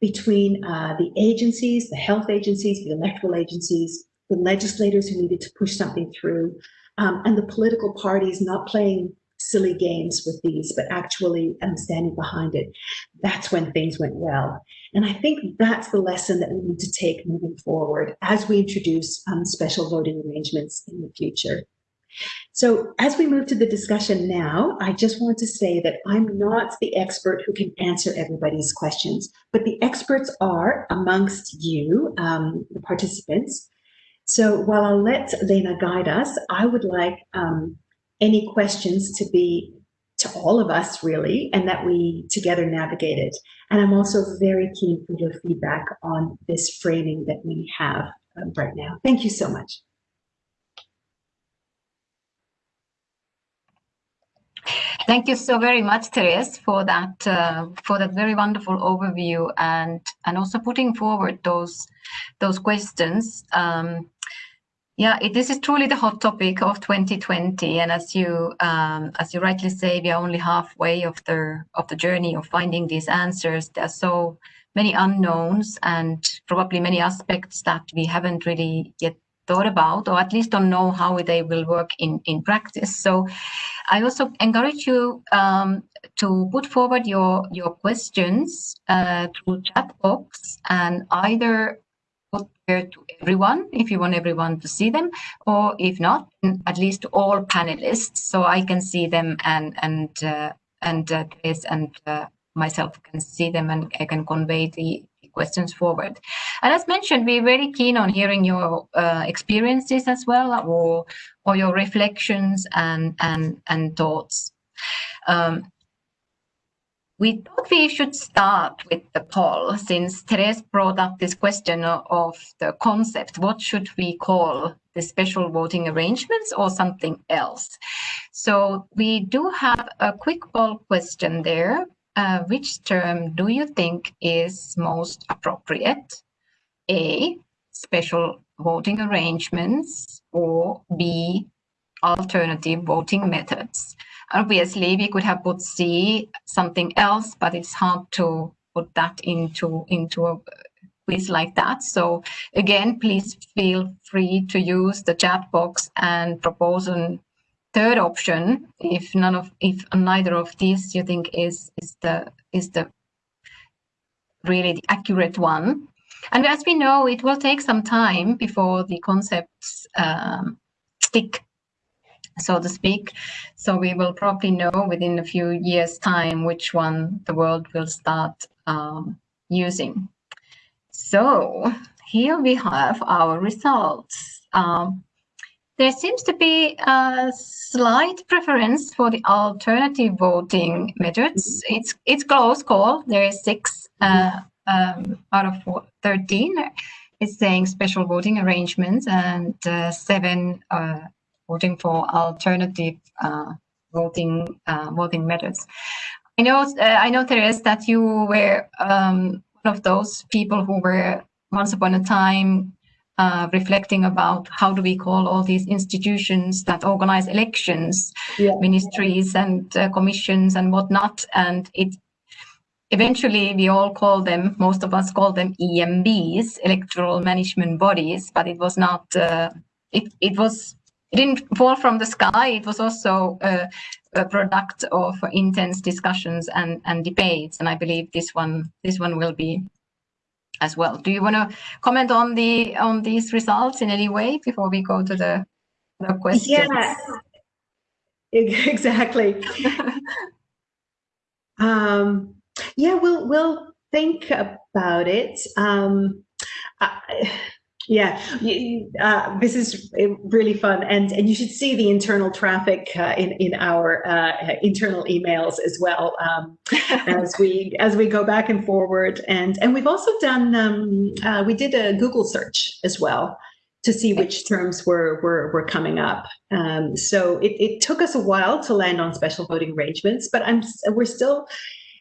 between uh, the agencies, the health agencies, the electoral agencies, the legislators who needed to push something through, um, and the political parties not playing silly games with these, but actually um, standing behind it, that's when things went well. And I think that's the lesson that we need to take moving forward as we introduce um, special voting arrangements in the future. So as we move to the discussion now, I just want to say that I'm not the expert who can answer everybody's questions, but the experts are amongst you, um, the participants. So while I'll let Leena guide us, I would like um, any questions to be to all of us really, and that we together navigate it. And I'm also very keen for your feedback on this framing that we have um, right now. Thank you so much. Thank you so very much, Therese, for that uh, for that very wonderful overview and and also putting forward those those questions. Um, yeah, it, this is truly the hot topic of 2020, and as you um, as you rightly say, we are only halfway of the of the journey of finding these answers. There are so many unknowns and probably many aspects that we haven't really yet thought about, or at least don't know how they will work in in practice. So, I also encourage you um, to put forward your your questions uh, through chat box and either put there to everyone if you want everyone to see them, or if not, at least all panelists, so I can see them and and uh, and uh, Chris and uh, myself can see them and I can convey the questions forward. And as mentioned, we're very keen on hearing your uh, experiences as well, or or your reflections and and and thoughts. Um, we thought we should start with the poll since Therese brought up this question of the concept. What should we call the special voting arrangements or something else? So we do have a quick poll question there. Uh, which term do you think is most appropriate? A, special voting arrangements or B, alternative voting methods. Obviously, we could have put C, something else, but it's hard to put that into, into a quiz like that. So again, please feel free to use the chat box and propose a third option if none of if neither of these you think is is the is the really the accurate one and as we know it will take some time before the concepts um, stick so to speak. So we will probably know within a few years time which one the world will start um, using. So here we have our results. Um, there seems to be a slight preference for the alternative voting methods. It's it's close call. There is six uh, um, out of four, 13 is saying special voting arrangements and uh, seven uh, voting for alternative uh, voting uh, voting methods. I know, uh, I know, Therese, that you were um, one of those people who were once upon a time uh, reflecting about how do we call all these institutions that organize elections, yeah. ministries and uh, commissions and whatnot. And it eventually we all call them, most of us call them EMBs, electoral management bodies, but it was not, uh, it, it was it didn't fall from the sky. It was also a, a product of intense discussions and, and debates. And I believe this one this one will be as well. Do you want to comment on the on these results in any way before we go to the, the questions? Yeah, exactly. um, yeah, we'll we'll think about it. Um, I, yeah, uh, this is really fun, and and you should see the internal traffic uh, in in our uh, internal emails as well um, as we as we go back and forward, and and we've also done um, uh, we did a Google search as well to see which terms were were, were coming up. Um, so it, it took us a while to land on special voting arrangements, but I'm we're still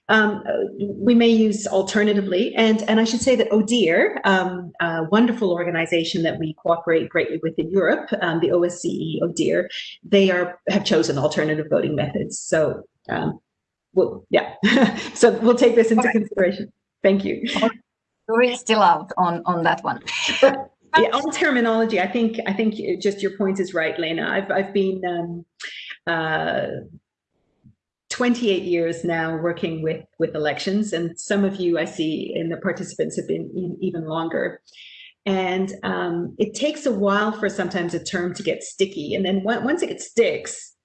um, we may use alternatively. And, and I should say that ODIHR, um, a wonderful organization that we cooperate greatly with in Europe, um, the OSCE ODIHR, they are have chosen alternative voting methods. So, um, we'll, yeah, so we'll take this into consideration. Thank you. We're still out on, on that one. But, yeah, on terminology, I think I think just your point is right, Leena. I've I've been um, uh, 28 years now working with, with elections, and some of you I see in the participants have been even longer. And um, it takes a while for sometimes a term to get sticky. And then once it gets sticks,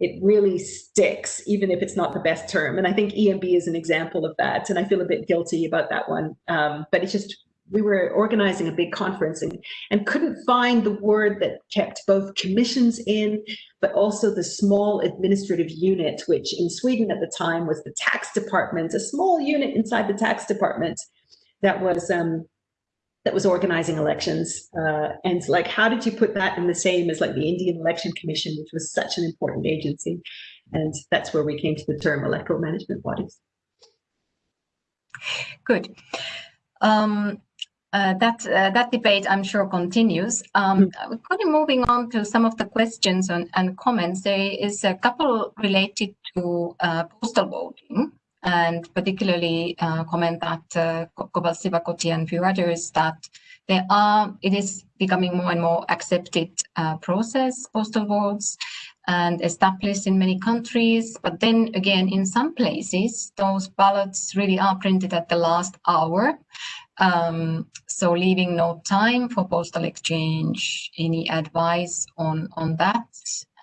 it really sticks, even if it's not the best term. And I think EMB is an example of that. And I feel a bit guilty about that one. Um, but it's just we were organizing a big conference and, and couldn't find the word that kept both commissions in, but also the small administrative unit, which in Sweden at the time was the tax department, a small unit inside the tax department that was um, that was organizing elections. Uh, and like, how did you put that in the same as like the Indian Election Commission, which was such an important agency? And that's where we came to the term electoral management bodies. Good. Um, uh, that uh, that debate, I'm sure, continues. Um, mm. Moving on to some of the questions and, and, comments, there is a couple related to uh, postal voting, and particularly uh, comment that uh, Sivakoti and few others that there are it is becoming more and more accepted uh, process postal votes and established in many countries. But then again, in some places, those ballots really are printed at the last hour. Um, so leaving no time for postal exchange, any advice on, on that?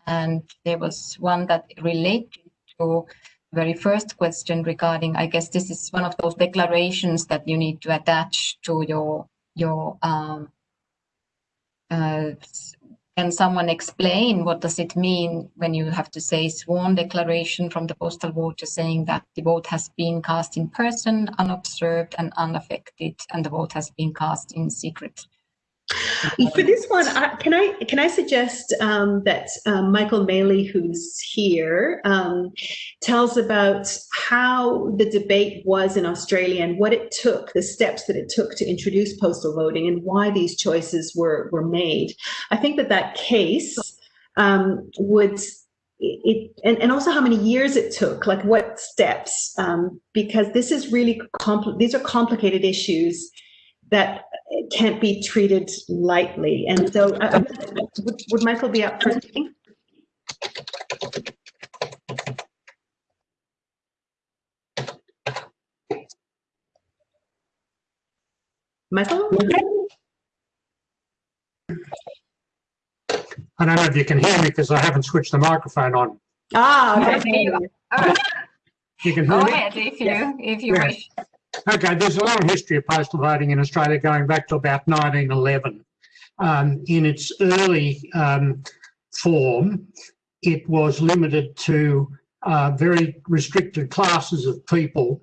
And there was one that related to very first question regarding, I guess this is one of those declarations that you need to attach to your, your um, uh, can someone explain what does it mean when you have to say sworn declaration from the postal voter saying that the vote has been cast in person, unobserved and unaffected, and the vote has been cast in secret? For this one, can I can I suggest um, that um, Michael Maley, who's here, um, tells about how the debate was in Australia and what it took, the steps that it took to introduce postal voting, and why these choices were were made. I think that that case um, would it and, and also how many years it took like what steps um, because this is really these are complicated issues that can't be treated lightly. And so uh, would, would, Michael be up for speaking? Michael? I don't know if you can hear me because I haven't switched the microphone on. Ah, okay. You can hear Go me? ahead if you, if you wish. Okay, there's a long history of postal voting in Australia going back to about 1911. Um, in its early um, form, it was limited to uh, very restricted classes of people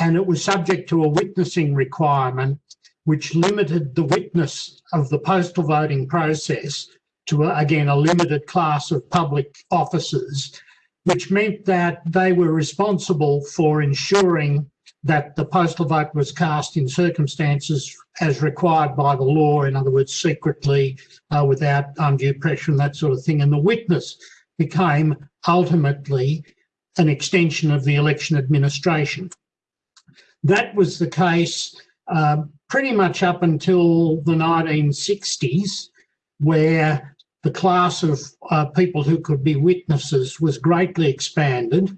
and it was subject to a witnessing requirement which limited the witness of the postal voting process to, again, a limited class of public officers, which meant that they were responsible for ensuring that the postal vote was cast in circumstances as required by the law, in other words, secretly, uh, without undue pressure and that sort of thing. And the witness became ultimately an extension of the election administration. That was the case uh, pretty much up until the 1960s, where the class of uh, people who could be witnesses was greatly expanded.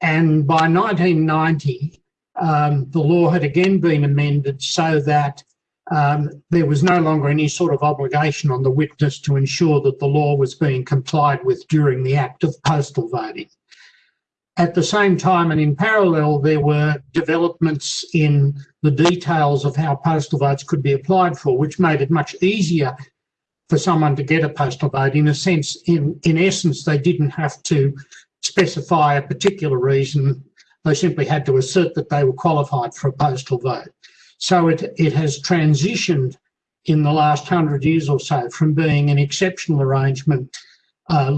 And by 1990, um, the law had again been amended so that um, there was no longer any sort of obligation on the witness to ensure that the law was being complied with during the act of postal voting. At the same time and in parallel, there were developments in the details of how postal votes could be applied for, which made it much easier for someone to get a postal vote. In a sense, in, in essence, they didn't have to specify a particular reason. They simply had to assert that they were qualified for a postal vote. So it, it has transitioned in the last hundred years or so from being an exceptional arrangement uh,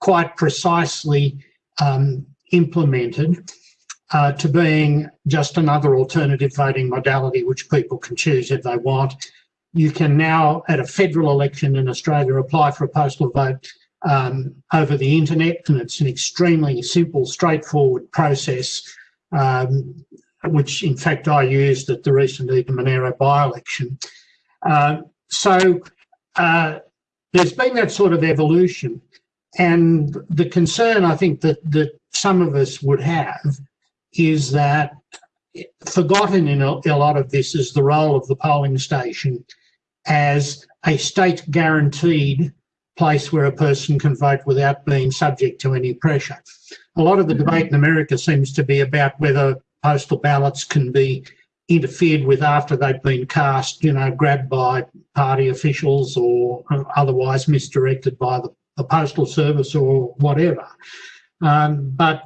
quite precisely um, implemented uh, to being just another alternative voting modality which people can choose if they want. You can now, at a federal election in Australia, apply for a postal vote um, over the internet, and it's an extremely simple, straightforward process, um, which in fact I used at the recent Eden Monaro by-election. Uh, so uh, there's been that sort of evolution, and the concern I think that that some of us would have is that forgotten in a, a lot of this is the role of the polling station as a state guaranteed place where a person can vote without being subject to any pressure. A lot of the debate in America seems to be about whether postal ballots can be interfered with after they've been cast, you know, grabbed by party officials or otherwise misdirected by the, the postal service or whatever. Um, but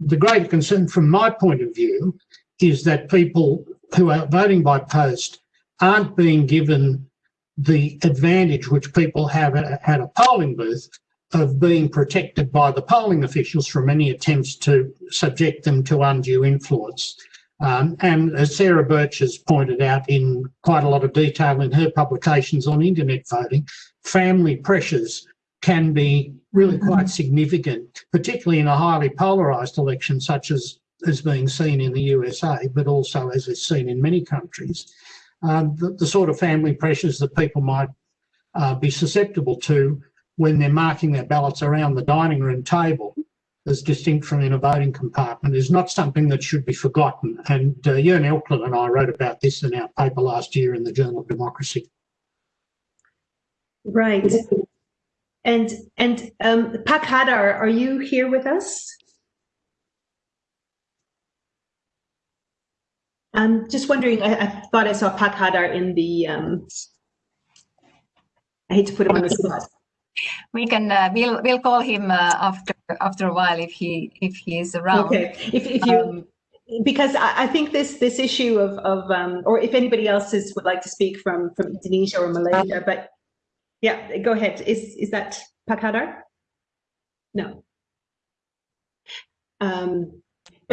the great concern from my point of view is that people who are voting by post aren't being given the advantage which people have at a polling booth of being protected by the polling officials from any attempts to subject them to undue influence. Um, and as Sarah Birch has pointed out in quite a lot of detail in her publications on internet voting, family pressures can be really mm-hmm. quite significant, particularly in a highly polarised election such as is being seen in the USA, but also as is seen in many countries. Um, the, the, sort of family pressures that people might uh, be susceptible to when they're marking their ballots around the dining room table as distinct from in a voting compartment is not something that should be forgotten. And uh, Jørgen Elklit and I wrote about this in our paper last year in the Journal of Democracy. Right. And and um, Pak Hadar, are you here with us? I'm just wondering, I, I thought I saw Pak Hadar in the, um, I hate to put him on the spot. We can, uh, we'll, we'll call him uh, after after a while if he if he is around. Okay, if, if you, um, because I, I, think this this issue of, of um, or if anybody else is, would like to speak from, from Indonesia or Malaysia, but yeah, go ahead. Is, is that Pak Hadar? No. Um,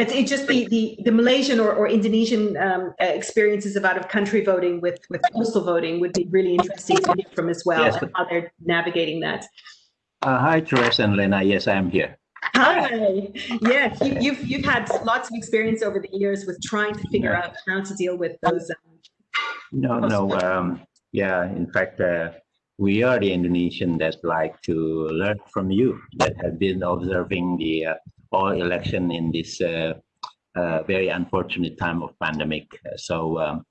but it just the the, the Malaysian or, or Indonesian um, uh, experiences of out of country voting with with postal voting would be really interesting to hear from as well yes, and how they're navigating that. Uh, hi, Teresa and Leena. Yes, I am here. Hi. Yes, you, have you've, you've had lots of experience over the years with trying to figure yeah. out how to deal with those. Um, no, no. Um, yeah, in fact, uh, we are the Indonesian that like to learn from you that have been observing the uh, all election in this uh, uh, very unfortunate time of pandemic. So um,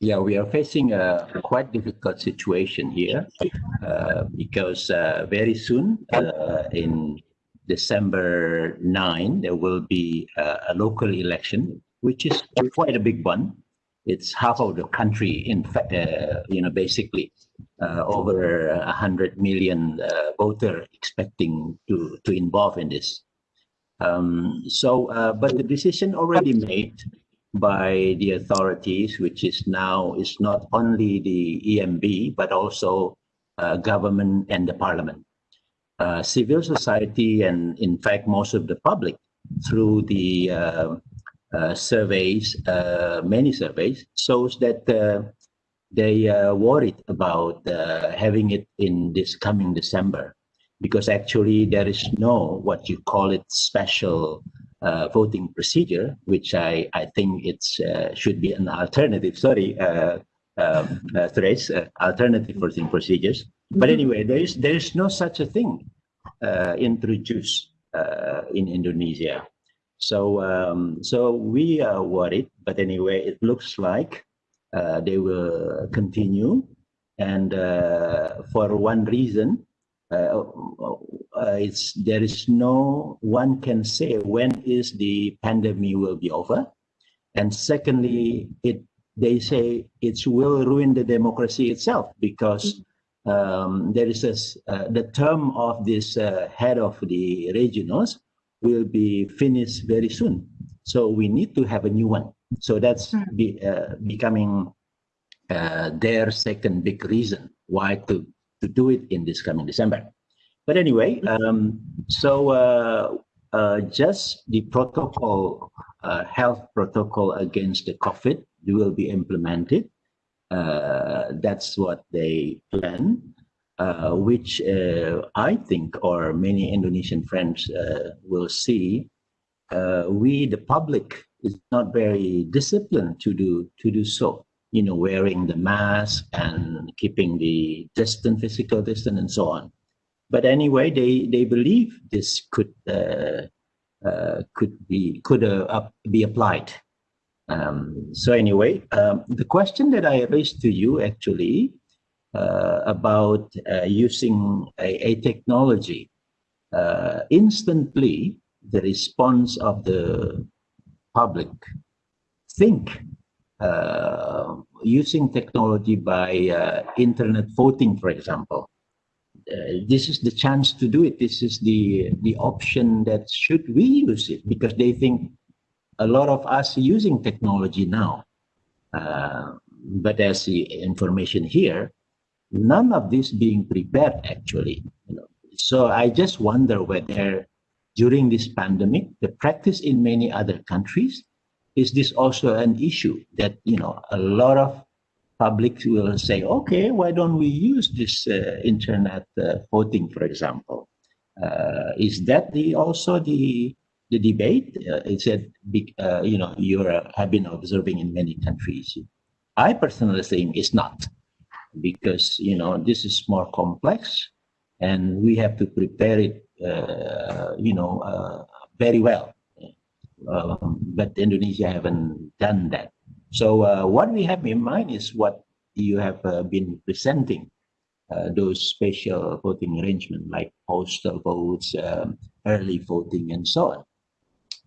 yeah, we are facing a quite difficult situation here uh, because uh, very soon uh, in December 9, there will be a local election, which is quite a big one. It's half of the country, in fact, uh, you know, basically over a hundred million voter expecting to, to involve in this. Um, so, uh, but the decision already made by the authorities, which is now is not only the EMB but also uh, government and the parliament, uh, civil society, and in fact most of the public through the uh, uh, surveys, uh, many surveys shows that they are worried about having it in this coming December because actually there is no what you call it special uh, voting procedure, which I, I think it uh, should be an alternative. Sorry, uh, um, uh, Therese, uh, alternative voting procedures. But mm-hmm. anyway, there is there is no such a thing uh, introduced uh, in Indonesia. So um, so we are worried. But anyway, it looks like they will continue, and for one reason uh, uh, it's there is no one can say when is the pandemic will be over. And secondly it they say it will ruin the democracy itself because um, there is a, uh, the term of this uh, head of the regionals will be finished very soon. So we need to have a new one. So that's hmm. be, uh, becoming uh, their second big reason why to to do it in this coming December. But anyway, um, so uh, uh, just the protocol, uh, health protocol against the COVID will be implemented. Uh, that's what they plan, uh, which uh, I think, or many Indonesian friends will see. we, the public, is not very disciplined to do to do so you know, wearing the mask and keeping the distance, physical distance, and so on. But anyway, they they believe this could uh, uh, could be could uh, be applied. Um, so anyway, um, the question that I raised to you actually uh, about uh, using a, a technology uh, instantly, the response of the public think using technology by uh, internet voting, for example. Uh, this is the chance to do it. This is the the option that should we use it because they think a lot of us using technology now. Uh, but as the information here, none of this being prepared actually. You know, so I just wonder whether during this pandemic, the practice in many other countries, is this also an issue that, you know, a lot of public will say, okay, why don't we use this uh, internet uh, voting, for example? Uh, is that the also the the debate? Uh, it's a big, uh, you know, you have been observing in many countries. I personally think it's not because, you know, this is more complex and we have to prepare it, uh, you know, very well. Um, but Indonesia haven't done that. So uh, what we have in mind is what you have uh, been presenting, uh, those special voting arrangement like postal votes, um, early voting, and so on.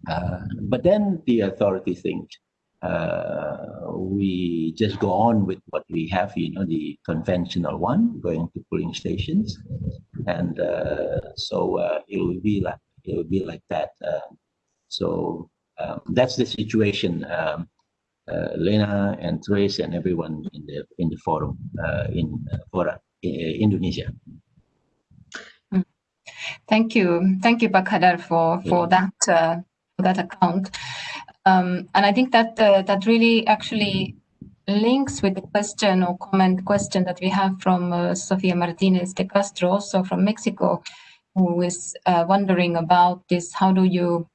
Uh, but then the authority thinks uh, we just go on with what we have, you know, the conventional one, going to polling stations, and uh, so it will be like it will be like that. Uh, so um, that's the situation. Um, uh, Leena and Therese and everyone in the in the forum in for Indonesia. Thank you, thank you, Bakadar, for for yeah. that that account. Um, and I think that uh, that really actually links with the question or comment question that we have from uh, Sofia Martinez de Castro, also from Mexico, who is uh, wondering about this. How do you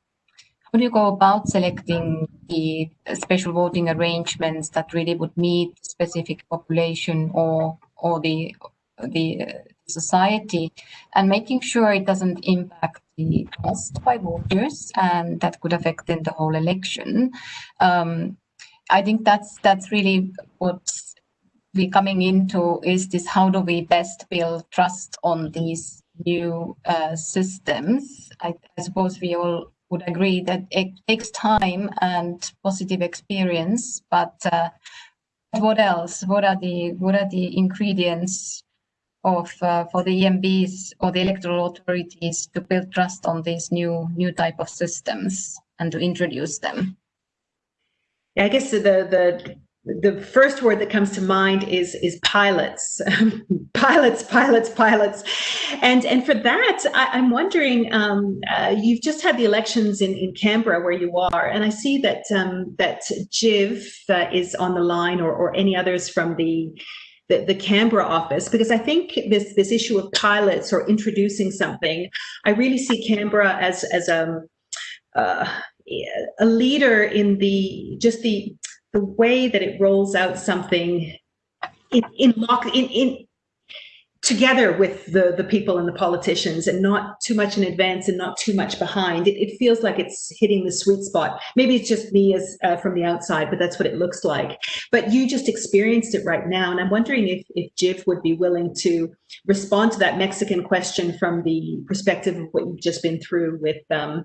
how do you go about selecting the special voting arrangements that really would meet specific population or or the the uh, society and making sure it doesn't impact the trust by voters and that could affect then the whole election. Um, I think that's that's really what we're coming into is this how do we best build trust on these new uh, systems. I, I suppose we all would agree that it takes time and positive experience, but uh, what else? What are the what are the ingredients of uh, for the EMBs or the electoral authorities to build trust on these new new type of systems and to introduce them? Yeah, I guess the the the first word that comes to mind is is pilots, pilots, pilots, pilots, and and for that, I, am wondering. Um, uh, you've just had the elections in in Canberra where you are, and I see that um, that Jiv uh, is on the line, or or any others from the the, the Canberra office, because I think this this issue of pilots or introducing something, I really see Canberra as as a uh, a leader in the just the the way that it rolls out something in in lock in in together with the the people and the politicians and not too much in advance and not too much behind it, it feels like it's hitting the sweet spot. Maybe it's just me as uh, from the outside but that's what it looks like. But you just experienced it right now and i'm wondering if if jiv would be willing to respond to that mexican question from the perspective of what you've just been through with um,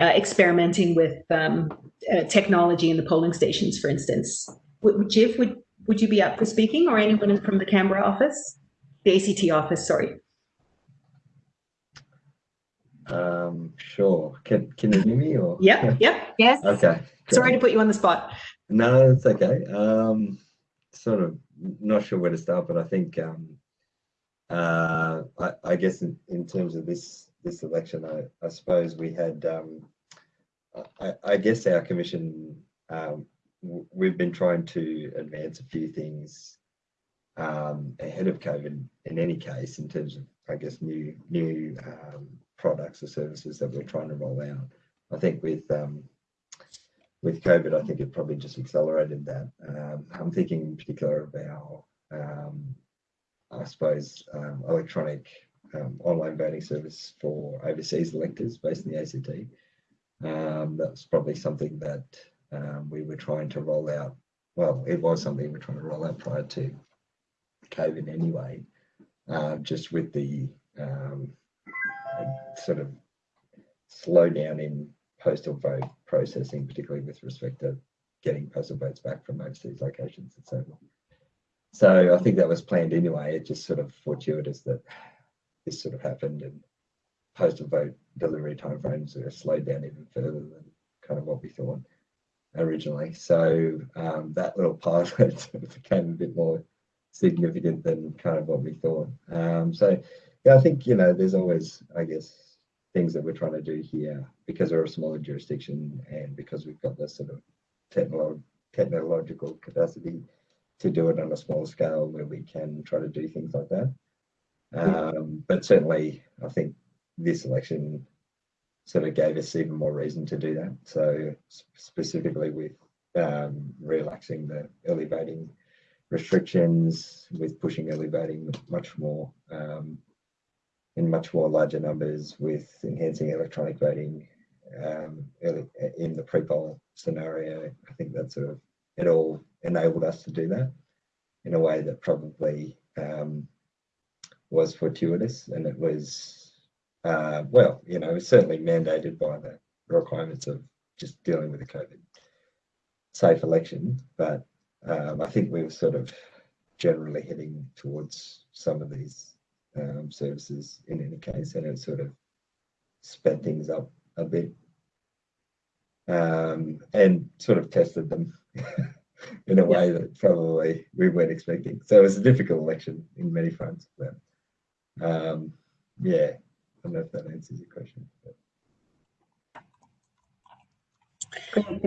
uh, experimenting with um, uh, technology in the polling stations for instance would, jiv would would you be up for speaking or anyone from the canberra office the ACT office, sorry. Um, sure. Can can you hear me or? Yeah, yeah, yes. Okay. Sorry to put you on the spot. No, it's okay. Um, sort of not sure where to start, but I think um, uh, I, I guess in, in terms of this this election, I, I suppose we had um, I, I guess our commission um, we've been trying to advance a few things um, ahead of COVID in any case, in terms of, I guess, new new um, products or services that we're trying to roll out. I think with um, with COVID, I think it probably just accelerated that. Um, I'm thinking in particular about, um, I suppose, um, online voting service for overseas electors based in the ACT. that's probably something that we were trying to roll out. Well, it was something we we're trying to roll out prior to COVID anyway, uh, just with the um, sort of slowdown in postal vote processing, particularly with respect to getting postal votes back from overseas locations and so on. So I think that was planned anyway. It just sort of fortuitous that this sort of happened and postal vote delivery timeframes are slowed down even further than kind of what we thought originally. So um, that little pilot became a bit more significant than kind of what we thought. Um, so yeah, I think you know, there's always, I guess, things that we're trying to do here because we're a smaller jurisdiction and because we've got this sort of technolo technological capacity to do it on a small scale where we can try to do things like that. Um, but certainly, I think this election sort of gave us even more reason to do that. So specifically with um, relaxing the early voting restrictions, with pushing early voting much more um, in much more larger numbers, with enhancing electronic voting um, early, in the pre-poll scenario. I think that sort of it all enabled us to do that in a way that probably um, was fortuitous and it was uh, well, you know, it's certainly mandated by the requirements of just dealing with the COVID safe election. But um, I think we were sort of generally heading towards some of these um, services in any case, and it sort of sped things up a bit um, and sort of tested them in a way that probably we weren't expecting. So it was a difficult election in many fronts. But um, yeah, I don't know if that answers your question.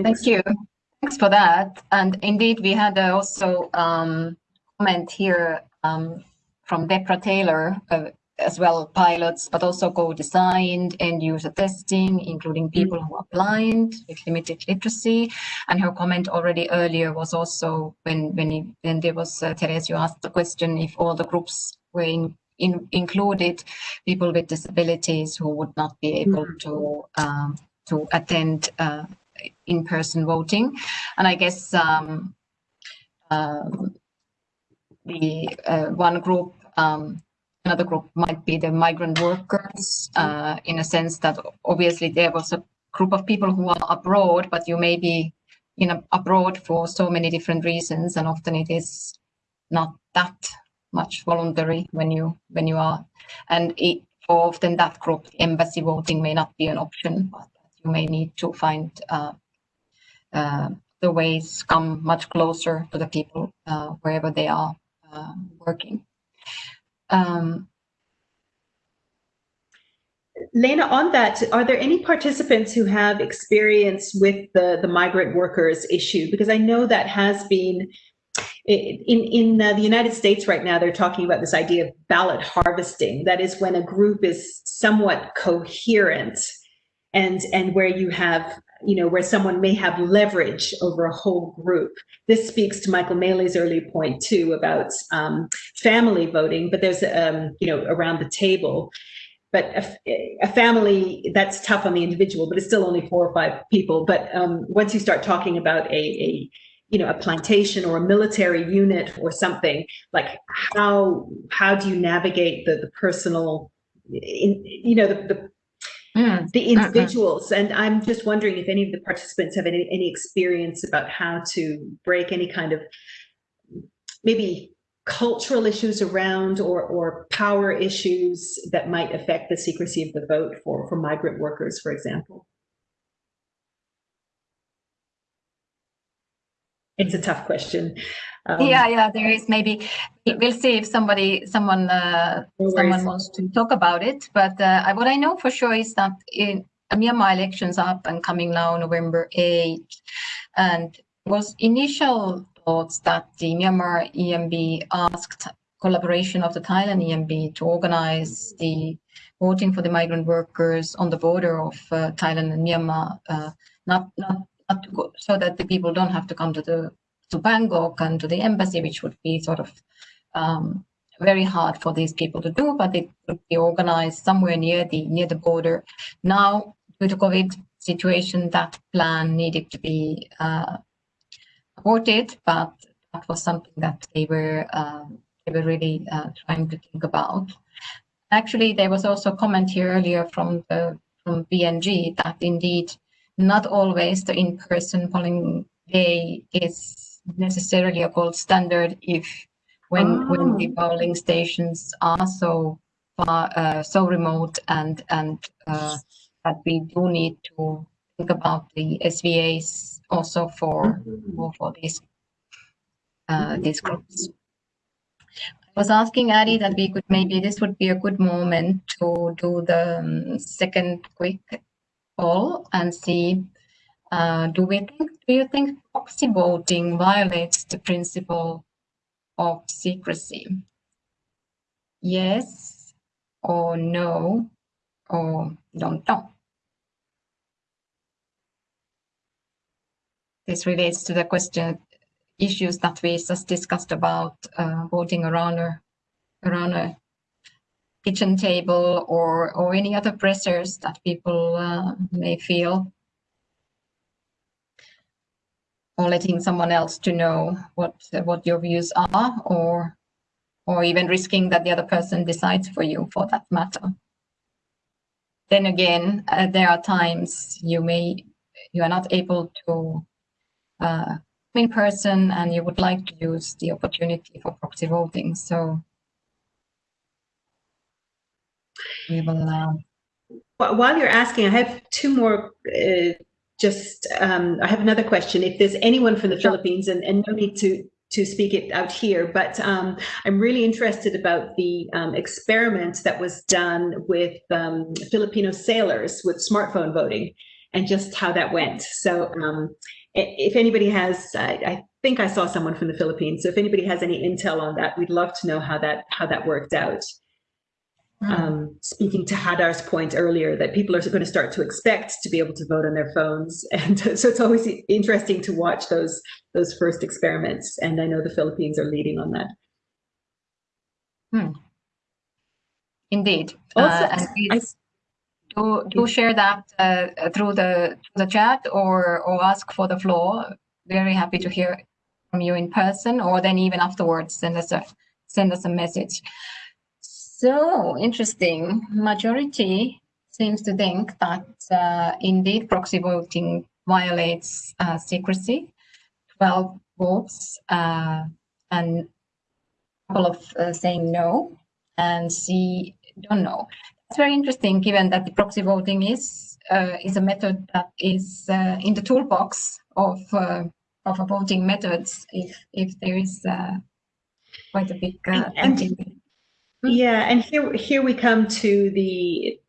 Thank you. Thanks for that. And indeed, we had uh, also um, comment here um, from Deborah Taylor, uh, as well pilots, but also co-designed end user testing, including people who are blind with limited literacy. And her comment already earlier was also when when, he, when there was uh, Therese, you asked the question if all the groups were in, in, included people with disabilities who would not be able mm -hmm. to um, to attend uh, in-person voting. And I guess um, um, the uh, one group, um, another group might be the migrant workers uh, in a sense that obviously there was a group of people who are abroad, but you may be in a, abroad for so many different reasons and often it is not that much voluntary when you when you are and it, often that group embassy voting may not be an option but you may need to find uh, uh, the ways come much closer to the people uh, wherever they are uh, working. Um, Leena, on that, are there any participants who have experience with the, the migrant workers issue? Because I know that has been in in uh, the United States right now, they're talking about this idea of ballot harvesting. That is when a group is somewhat coherent and and where you have you know where someone may have leverage over a whole group. This speaks to michael maley's early point too about um, family voting but there's um, you know around the table. But a, a, family that's tough on the individual but it's still only four or five people. But um, once you start talking about a, a you know a plantation or a military unit or something like how how do you navigate the the personal in, you know the, the mm. the uh-uh. individuals. And I'm just wondering if any of the participants have any, any experience about how to break any kind of maybe cultural issues around or, or power issues that might affect the secrecy of the vote for, for migrant workers, for example. It's a tough question. Um, yeah, yeah, there is maybe. We'll see if somebody, someone, uh, no someone wants to talk about it. But uh, what I know for sure is that in Myanmar elections up and coming now, November 8th, and was initial thoughts that the Myanmar EMB asked collaboration of the Thailand EMB to organize the voting for the migrant workers on the border of uh, Thailand and Myanmar, uh, not not go, so that the people don't have to come to the to Bangkok and to the embassy, which would be sort of um, very hard for these people to do, but it would be organized somewhere near the near the border. Now, due to COVID situation, that plan needed to be uh, aborted, but that was something that they were um, they were really uh, trying to think about. Actually, there was also a comment here earlier from the from BNG that indeed not always the in-person polling day is necessarily a gold standard if when oh. when the polling stations are so far uh, so remote and and uh, that we do need to think about the SVAs also for for, for these uh, these groups. I was asking Adi that we could maybe this would be a good moment to do the um, second quick poll and see uh, do we think do you think proxy voting violates the principle of secrecy? Yes or no or don't know. This relates to the question issues that we just discussed about uh, voting around a around a kitchen table or or any other pressures that people uh, may feel or letting someone else to know what what your views are or or even risking that the other person decides for you for that matter then again uh, there are times you may you are not able to uh, in person and you would like to use the opportunity for proxy voting. So we will. Uh... While you're asking, I have two more. Uh, just um, I have another question. If there's anyone from the sure. Philippines, and, and no need to to speak it out here, but um, I'm really interested about the um, experiment that was done with um, Filipino sailors with smartphone voting and just how that went. So um, if anybody has, I, I, think I saw someone from the Philippines. So if anybody has any intel on that, we'd love to know how that how that worked out. Mm. Um, speaking to Hadar's point earlier, that people are going to start to expect to be able to vote on their phones, and so it's always interesting to watch those those first experiments. And I know the Philippines are leading on that. Hmm. Indeed. Also, uh, and do, do share that uh, through the through the chat or or ask for the floor. Very happy to hear from you in person, or then even afterwards send us a send us a message. So interesting. Majority seems to think that uh, indeed proxy voting violates uh, secrecy. Twelve votes uh, and a couple of uh, saying no, and see don't know. It's very interesting given that the proxy voting is uh, is a method that is uh, in the toolbox of uh, of voting methods if if there is uh, quite a big uh, and, and, yeah and here here we come to the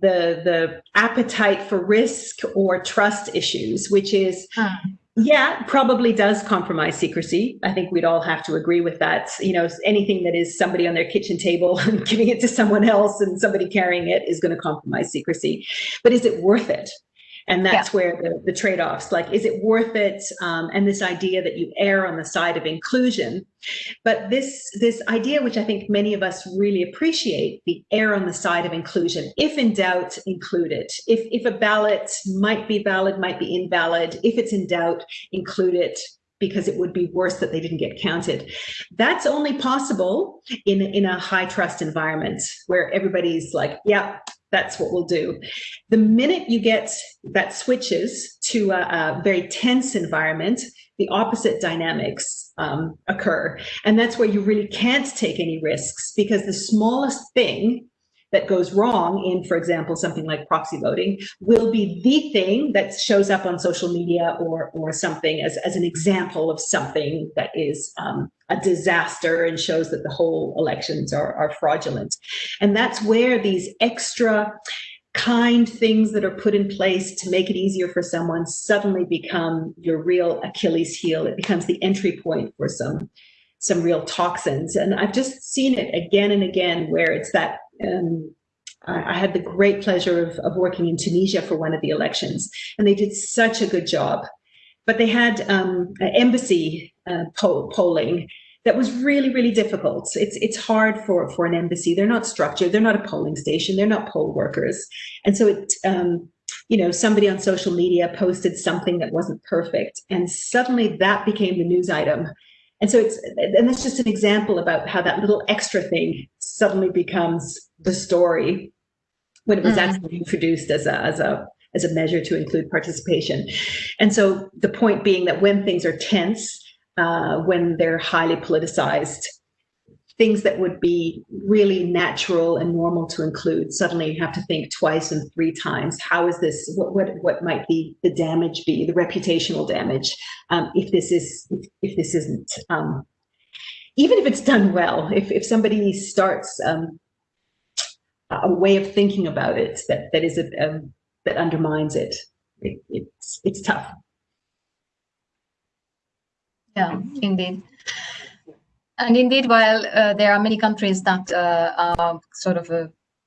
the the appetite for risk or trust issues which is yeah, probably does compromise secrecy. I think we'd all have to agree with that. You know, anything that is somebody on their kitchen table and giving it to someone else and somebody carrying it is going to compromise secrecy. But is it worth it? And that's yeah. where the, the trade-offs like is it worth it um, and this idea that you err on the side of inclusion but this this idea which i think many of us really appreciate the err on the side of inclusion if in doubt include it if if a ballot might be valid might be invalid if it's in doubt include it because it would be worse that they didn't get counted. That's only possible in, in a high trust environment where everybody's like, yeah, that's what we'll do. The minute you get that switches to a, a very tense environment, the opposite dynamics um, occur. And that's where you really can't take any risks because the smallest thing that goes wrong in, for example, something like proxy voting will be the thing that shows up on social media or, or something as, as an example of something that is um, a disaster and shows that the whole elections are, are fraudulent. And that's where these extra kind things that are put in place to make it easier for someone suddenly become your real Achilles heel. It becomes the entry point for some some real toxins. And I've just seen it again and again where it's that um, I had the great pleasure of, of working in Tunisia for one of the elections, and they did such a good job. But they had um, embassy uh, poll, polling that was really, really difficult. It's it's hard for for an embassy. They're not structured. They're not a polling station. They're not poll workers, and so it. Um, you know, somebody on social media posted something that wasn't perfect, and suddenly that became the news item. And so it's, and that's just an example about how that little extra thing suddenly becomes the story when it was mm. actually introduced as a, as a as a measure to include participation. And so the point being that when things are tense, uh, when they're highly politicized, things that would be really natural and normal to include, suddenly you have to think twice and three times. How is this, what, what, what might the, the damage be, the reputational damage, um, if this is, if, if this isn't um, even if it's done well, if, if somebody starts um, a way of thinking about it that, that is a, that undermines it, it, it's, it's tough. Yeah, indeed. And indeed, while uh, there are many countries that uh, are sort of uh,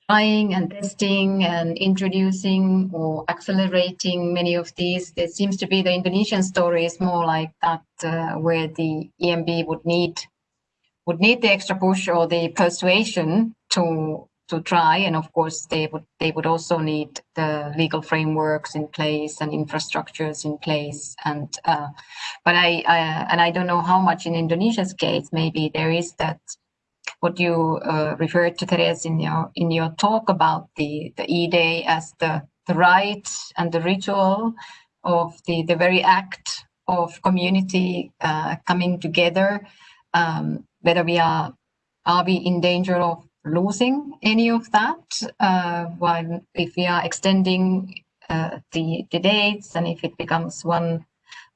trying and testing and introducing or accelerating many of these, there seems to be the Indonesian story is more like that, uh, where the EMB would need would need the extra push or the persuasion to to try. And of course they would they would also need the legal frameworks in place and infrastructures in place. And uh, but I, I, and I don't know how much in Indonesia's case maybe there is that what you uh, referred to Therese in your in your talk about the the e-day as the the right and the ritual of the the very act of community uh, coming together. Um, whether we are are we in danger of losing any of that uh, while if we are extending uh, the, the dates and if it becomes one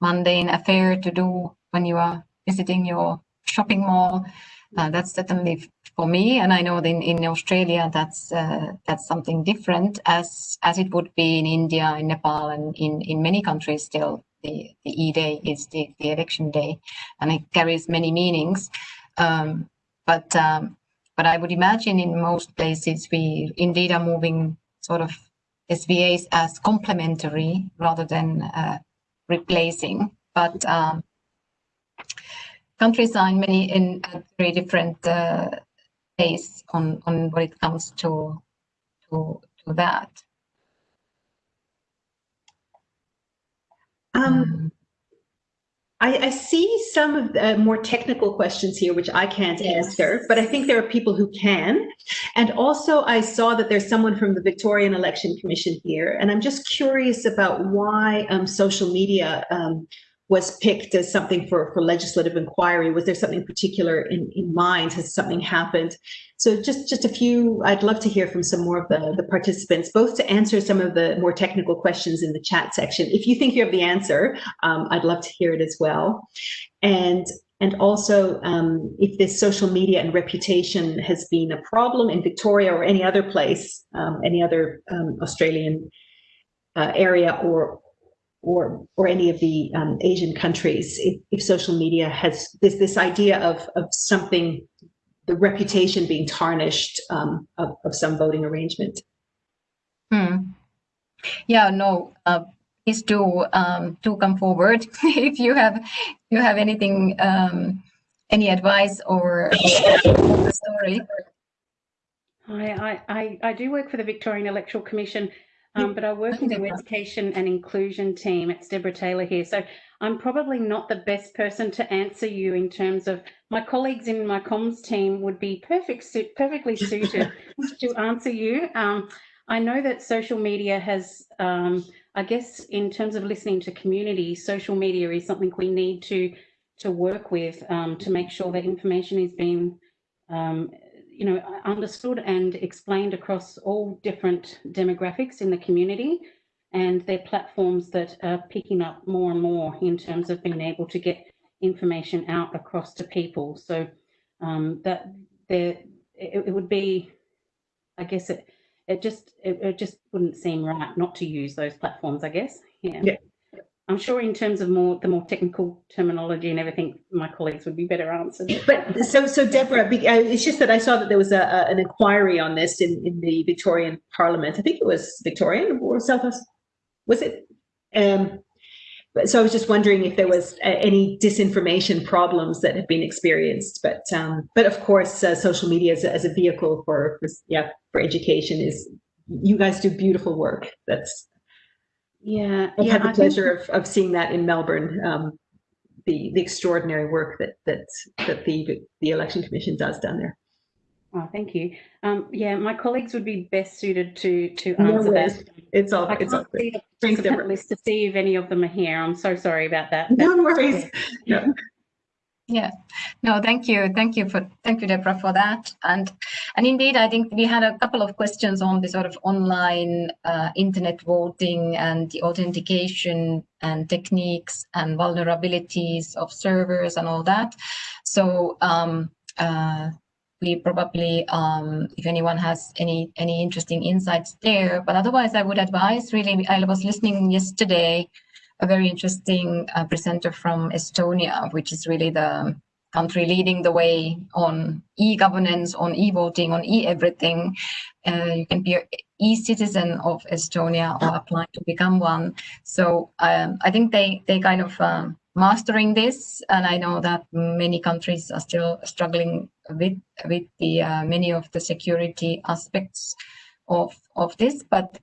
mundane affair to do when you are visiting your shopping mall uh, that's certainly for me. And I know in, in Australia that's uh, that's something different as as it would be in India in Nepal and in in many countries still the the e-day is the, the election day. And it carries many meanings um, but um, but I would imagine in most places we indeed are moving sort of SVAs as complementary rather than uh, replacing. But um, countries are in many in very different uh, pace on on what it comes to to to that. Um, mm. I, I, see some of the more technical questions here, which I can't yes. answer, but I think there are people who can. And also I saw that there's someone from the Victorian Election Commission here, and I'm just curious about why um, social media um, was picked as something for, for legislative inquiry? Was there something particular in, in mind? Has something happened? So just, just a few, I'd love to hear from some more of the, the participants, both to answer some of the more technical questions in the chat section. If you think you have the answer, um, I'd love to hear it as well. And and also um, if this social media and reputation has been a problem in Victoria or any other place, um, any other um, Australian uh, area or or or any of the um, Asian countries, if, if, social media has this this idea of of something, the reputation being tarnished um, of, of some voting arrangement. Hmm. Yeah, no. Uh, please do um, do come forward if you have you have anything um, any advice or, or story. I, I, I do work for the Victorian Electoral Commission um, but I work in the education and inclusion team. It's Deborah Taylor here. So I'm probably not the best person to answer you in terms of my colleagues in my comms team would be perfect, perfectly suited to answer you. Um, I know that social media has, um, I guess, in terms of listening to community, social media is something we need to to work with um, to make sure that information is being um, you know, understood and explained across all different demographics in the community. And they're platforms that are picking up more and more in terms of being able to get information out across to people. So um, that there, it, it, would be, I guess it, it just, it, it, just wouldn't seem right not to use those platforms, I guess. Yeah. yeah. I'm sure in terms of more the more technical terminology and everything, my colleagues would be better answered. But so, so Deborah, uh, it's just that I saw that there was a, a, an inquiry on this in, in the Victorian Parliament. I think it was Victorian or South was it? Um, so I was just wondering if there was uh, any disinformation problems that have been experienced. But um, but of course, uh, social media as a, as a vehicle for, for yeah for education is you guys do beautiful work. That's yeah, I've yeah, had the I pleasure of, of seeing that in Melbourne. Um, the the extraordinary work that that that the the election commission does down there. Oh, thank you. Um, yeah, my colleagues would be best suited to to answer no that. It's all. I it's all see the list to see if any of them are here. I'm so sorry about that. No worries. No. Yeah, no, thank you, thank you for thank you, Deborah, for that. And and indeed, I think we had a couple of questions on the sort of online uh, internet voting and the authentication and techniques and vulnerabilities of servers and all that. So um, uh, we probably, um, if anyone has any any interesting insights there, but otherwise, I would advise really. I was listening yesterday a very interesting uh, presenter from Estonia, which is really the country leading the way on e-governance, on e-voting, on e-everything. Uh, you can be an e-citizen of Estonia or apply to become one. So um, I think they, they kind of um, mastering this, and I know that many countries are still struggling with, with the uh, many of the security aspects of, of this, but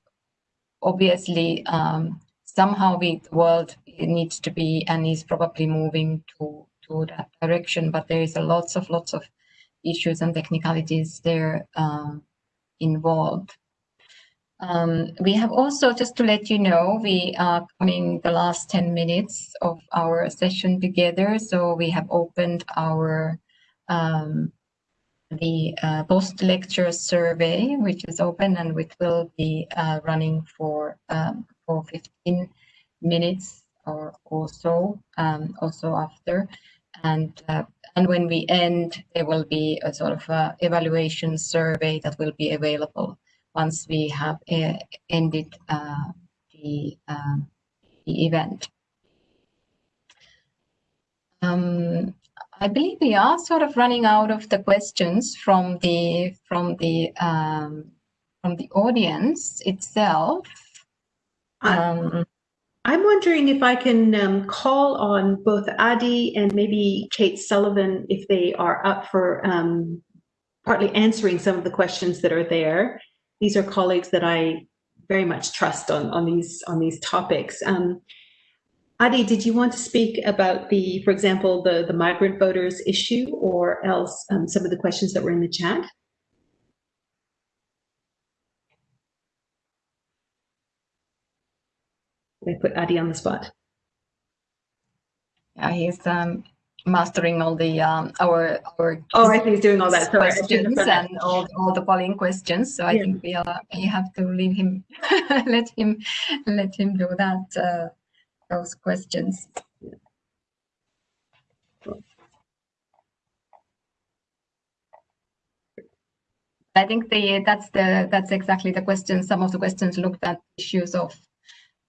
obviously um, somehow the world needs to be and is probably moving to to that direction but there is a lots of lots of issues and technicalities there um, involved. Um, we have also just to let you know we are coming the last 10 minutes of our session together so we have opened our um, the uh, post-lecture survey, which is open and which will be uh, running for um, for 15 minutes or, or so, um, also after. And, uh, and when we end, there will be a sort of a evaluation survey that will be available once we have uh, ended uh, the, um, the event. Um, I believe we are sort of running out of the questions from the from the um, from the audience itself. Um, I'm wondering if I can um, call on both Adi and maybe Kate Sullivan if they are up for um, partly answering some of the questions that are there. These are colleagues that I very much trust on, on these on these topics. Um, Adi, did you want to speak about the, for example, the, the migrant voters issue or else um, some of the questions that were in the chat? They put Adi on the spot. Yeah, he's um, mastering all the um, our our. Oh, I think he's doing all that questions and all, all the polling questions. So I yeah. think we are you have to leave him, let him, let him do that. Uh, those questions. I think the that's the that's exactly the question. Some of the questions looked at issues of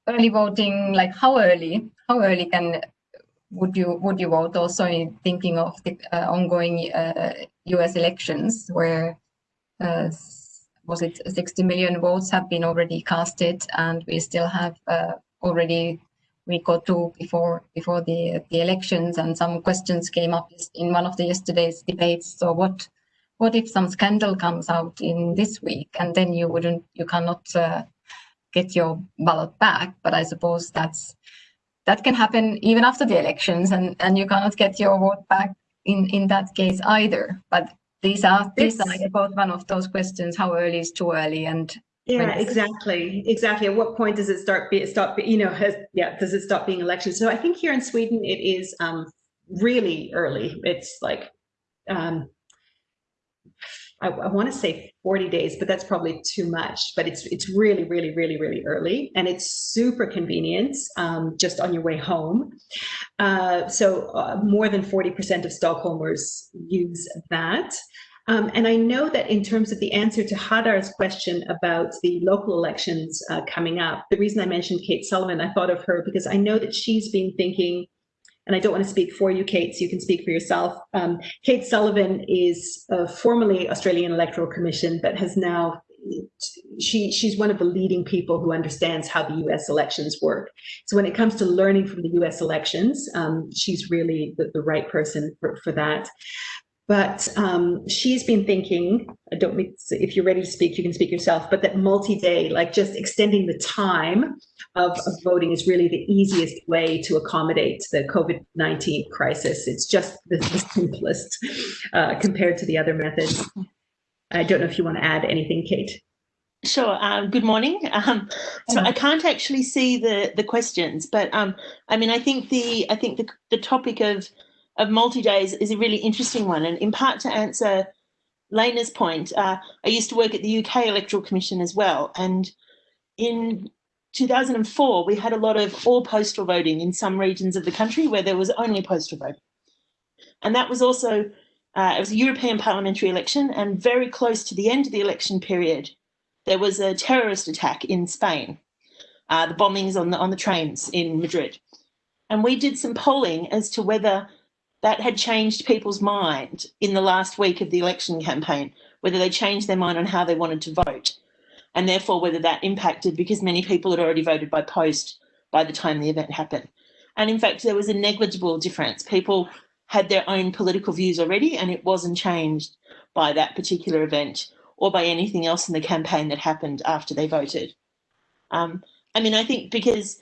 early voting, like how early, how early can would you would you vote? Also, in thinking of the uh, ongoing uh, U.S. elections, where uh, was it 60 million votes have been already casted, and we still have uh, already week or two before before the the elections, and some questions came up in one of the yesterday's debates. So what what if some scandal comes out in this week, and then you wouldn't you cannot uh, get your ballot back. But I suppose that's that can happen even after the elections, and and you cannot get your vote back in in that case either. But these are these are both one of those questions: how early is too early, and yeah, exactly, exactly. At what point does it start? Be stop? You know, has yeah, does it stop being election? So I think here in Sweden it is um, really early. It's like um, I, I want to say 40 days, but that's probably too much. But it's it's really, really, really, really early, and it's super convenient um, just on your way home. Uh, so uh, more than 40% of Stockholmers use that. Um, and I know that in terms of the answer to Hadar's question about the local elections uh, coming up, the reason I mentioned Kate Sullivan, I thought of her because I know that she's been thinking and I don't want to speak for you, Kate, so you can speak for yourself. Um, Kate Sullivan is uh, formerly Australian Electoral Commission, but has now she she's one of the leading people who understands how the U.S. elections work. So when it comes to learning from the U.S. elections, um, she's really the, the right person for, for that. But um, she's been thinking, I don't if you're ready to speak, you can speak yourself, but that multi-day, like just extending the time of, of voting is really the easiest way to accommodate the COVID-19 crisis. It's just the, the simplest uh, compared to the other methods. I don't know if you want to add anything, Kate. Sure. Um, good morning. Um, so I can't actually see the the questions, but um, I mean, I think the I think the the topic of of multi-days is a really interesting one. And in part to answer Leena's point, uh, I used to work at the UK Electoral Commission as well. And in 2004, we had a lot of all postal voting in some regions of the country where there was only postal voting. And that was also, uh, it was a European parliamentary election and very close to the end of the election period, there was a terrorist attack in Spain, uh, the bombings on the, on the trains in Madrid. And we did some polling as to whether that had changed people's mind in the last week of the election campaign, whether they changed their mind on how they wanted to vote, and therefore whether that impacted because many people had already voted by post by the time the event happened. And in fact, there was a negligible difference. People had their own political views already, and it wasn't changed by that particular event or by anything else in the campaign that happened after they voted. Um, I mean, I think because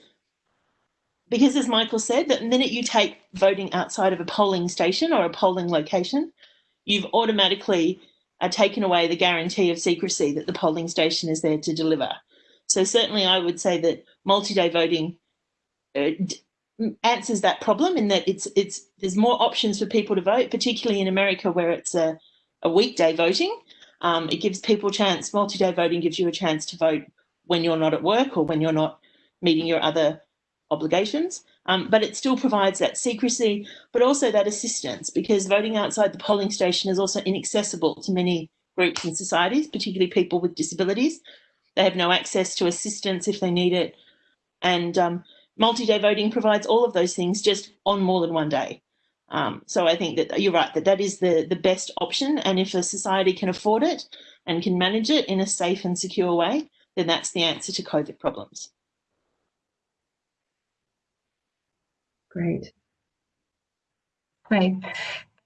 because as Michael said, that the minute you take voting outside of a polling station or a polling location, you've automatically uh, taken away the guarantee of secrecy that the polling station is there to deliver. So certainly I would say that multi-day voting uh, answers that problem in that it's it's there's more options for people to vote, particularly in America where it's a, a weekday voting. Um, it gives people chance, multi-day voting gives you a chance to vote when you're not at work or when you're not meeting your other obligations, um, but it still provides that secrecy, but also that assistance because voting outside the polling station is also inaccessible to many groups and societies, particularly people with disabilities. They have no access to assistance if they need it. And um, multi-day voting provides all of those things just on more than one day. Um, so I think that you're right, that that is the, the best option. And if a society can afford it and can manage it in a safe and secure way, then that's the answer to COVID problems. Great. Great.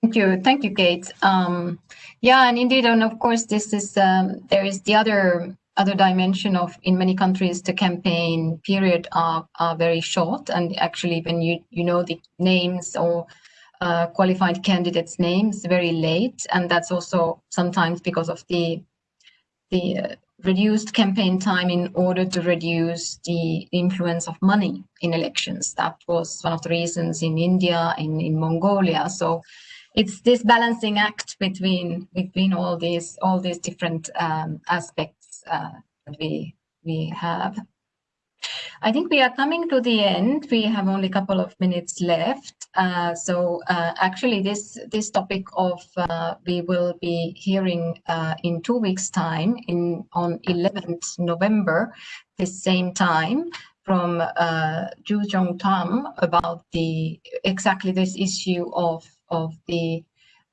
Thank you. Thank you, Kate. Um, yeah, and indeed, and of course, this is, um, there is the other other dimension of in many countries the campaign period are, are very short and actually when you you know the names or uh, qualified candidates names very late and that's also sometimes because of the the uh, reduced campaign time in order to reduce the influence of money in elections. That was one of the reasons in India, in, in Mongolia. So it's this balancing act between between all these all these different um, aspects uh, that we we have. I think we are coming to the end. We have only a couple of minutes left. Uh, so uh, actually this, this topic of uh, we will be hearing uh, in two weeks time in on 11th November, the same time from uh, Ju Jong Tam about the exactly this issue of, of the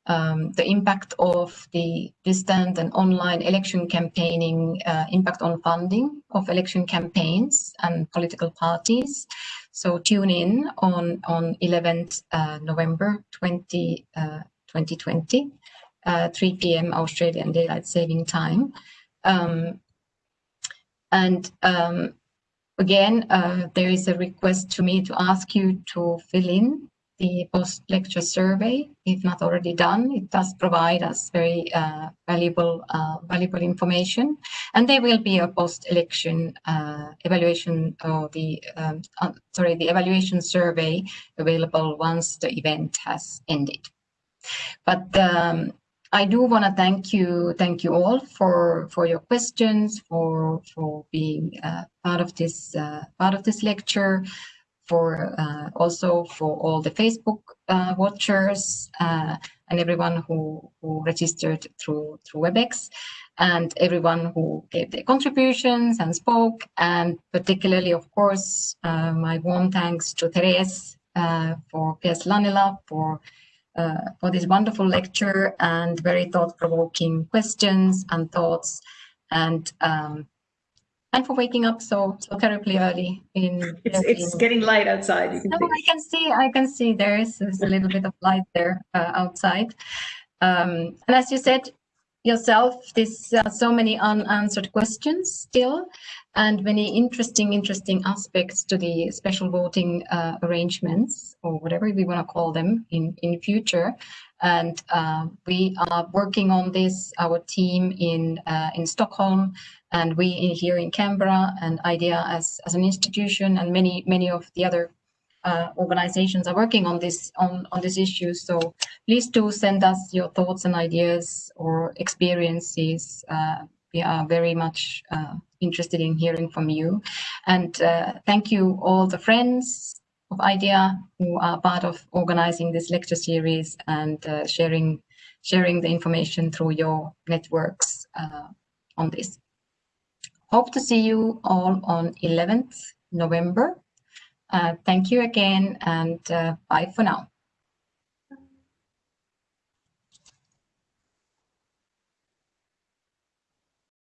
um, the impact of the distant and online election campaigning, uh, impact on funding of election campaigns and political parties. So tune in on, on 11th uh, November 20, uh, 2020, uh, 3 p.m. Australian Daylight Saving Time. Um, and um, again, uh, there is a request to me to ask you to fill in the post-lecture survey, if not already done. It does provide us very uh, valuable, uh, valuable information. And there will be a post-election uh, evaluation or the, um, uh, sorry, the evaluation survey available once the event has ended. But um, I do want to thank you, thank you all for for your questions, for for being uh, part of this uh, part of this lecture, for uh, also for all the Facebook uh, watchers uh, and everyone who, who registered through through WebEx and everyone who gave their contributions and spoke and particularly of course uh, my warm thanks to Therese uh, for Pearce Laanela for uh, for this wonderful lecture and very thought-provoking questions and thoughts and um, and for waking up so so terribly early in it's, it's getting light outside can no, i can see i can see there is, there's a little bit of light there uh, outside. Um, and as you said yourself there's uh, so many unanswered questions still and many interesting interesting aspects to the special voting uh, arrangements or whatever we want to call them in in future. And uh, we are working on this our team in uh, in stockholm and we here in Canberra and IDEA as, as an institution and many, many of the other uh, organizations are working on this on, on this issue. So please do send us your thoughts and ideas or experiences. Uh, we are very much uh, interested in hearing from you. And uh, thank you all the friends of IDEA who are part of organizing this lecture series and uh, sharing sharing the information through your networks uh, on this. Hope to see you all on 11th November. Uh, thank you again and uh, bye for now.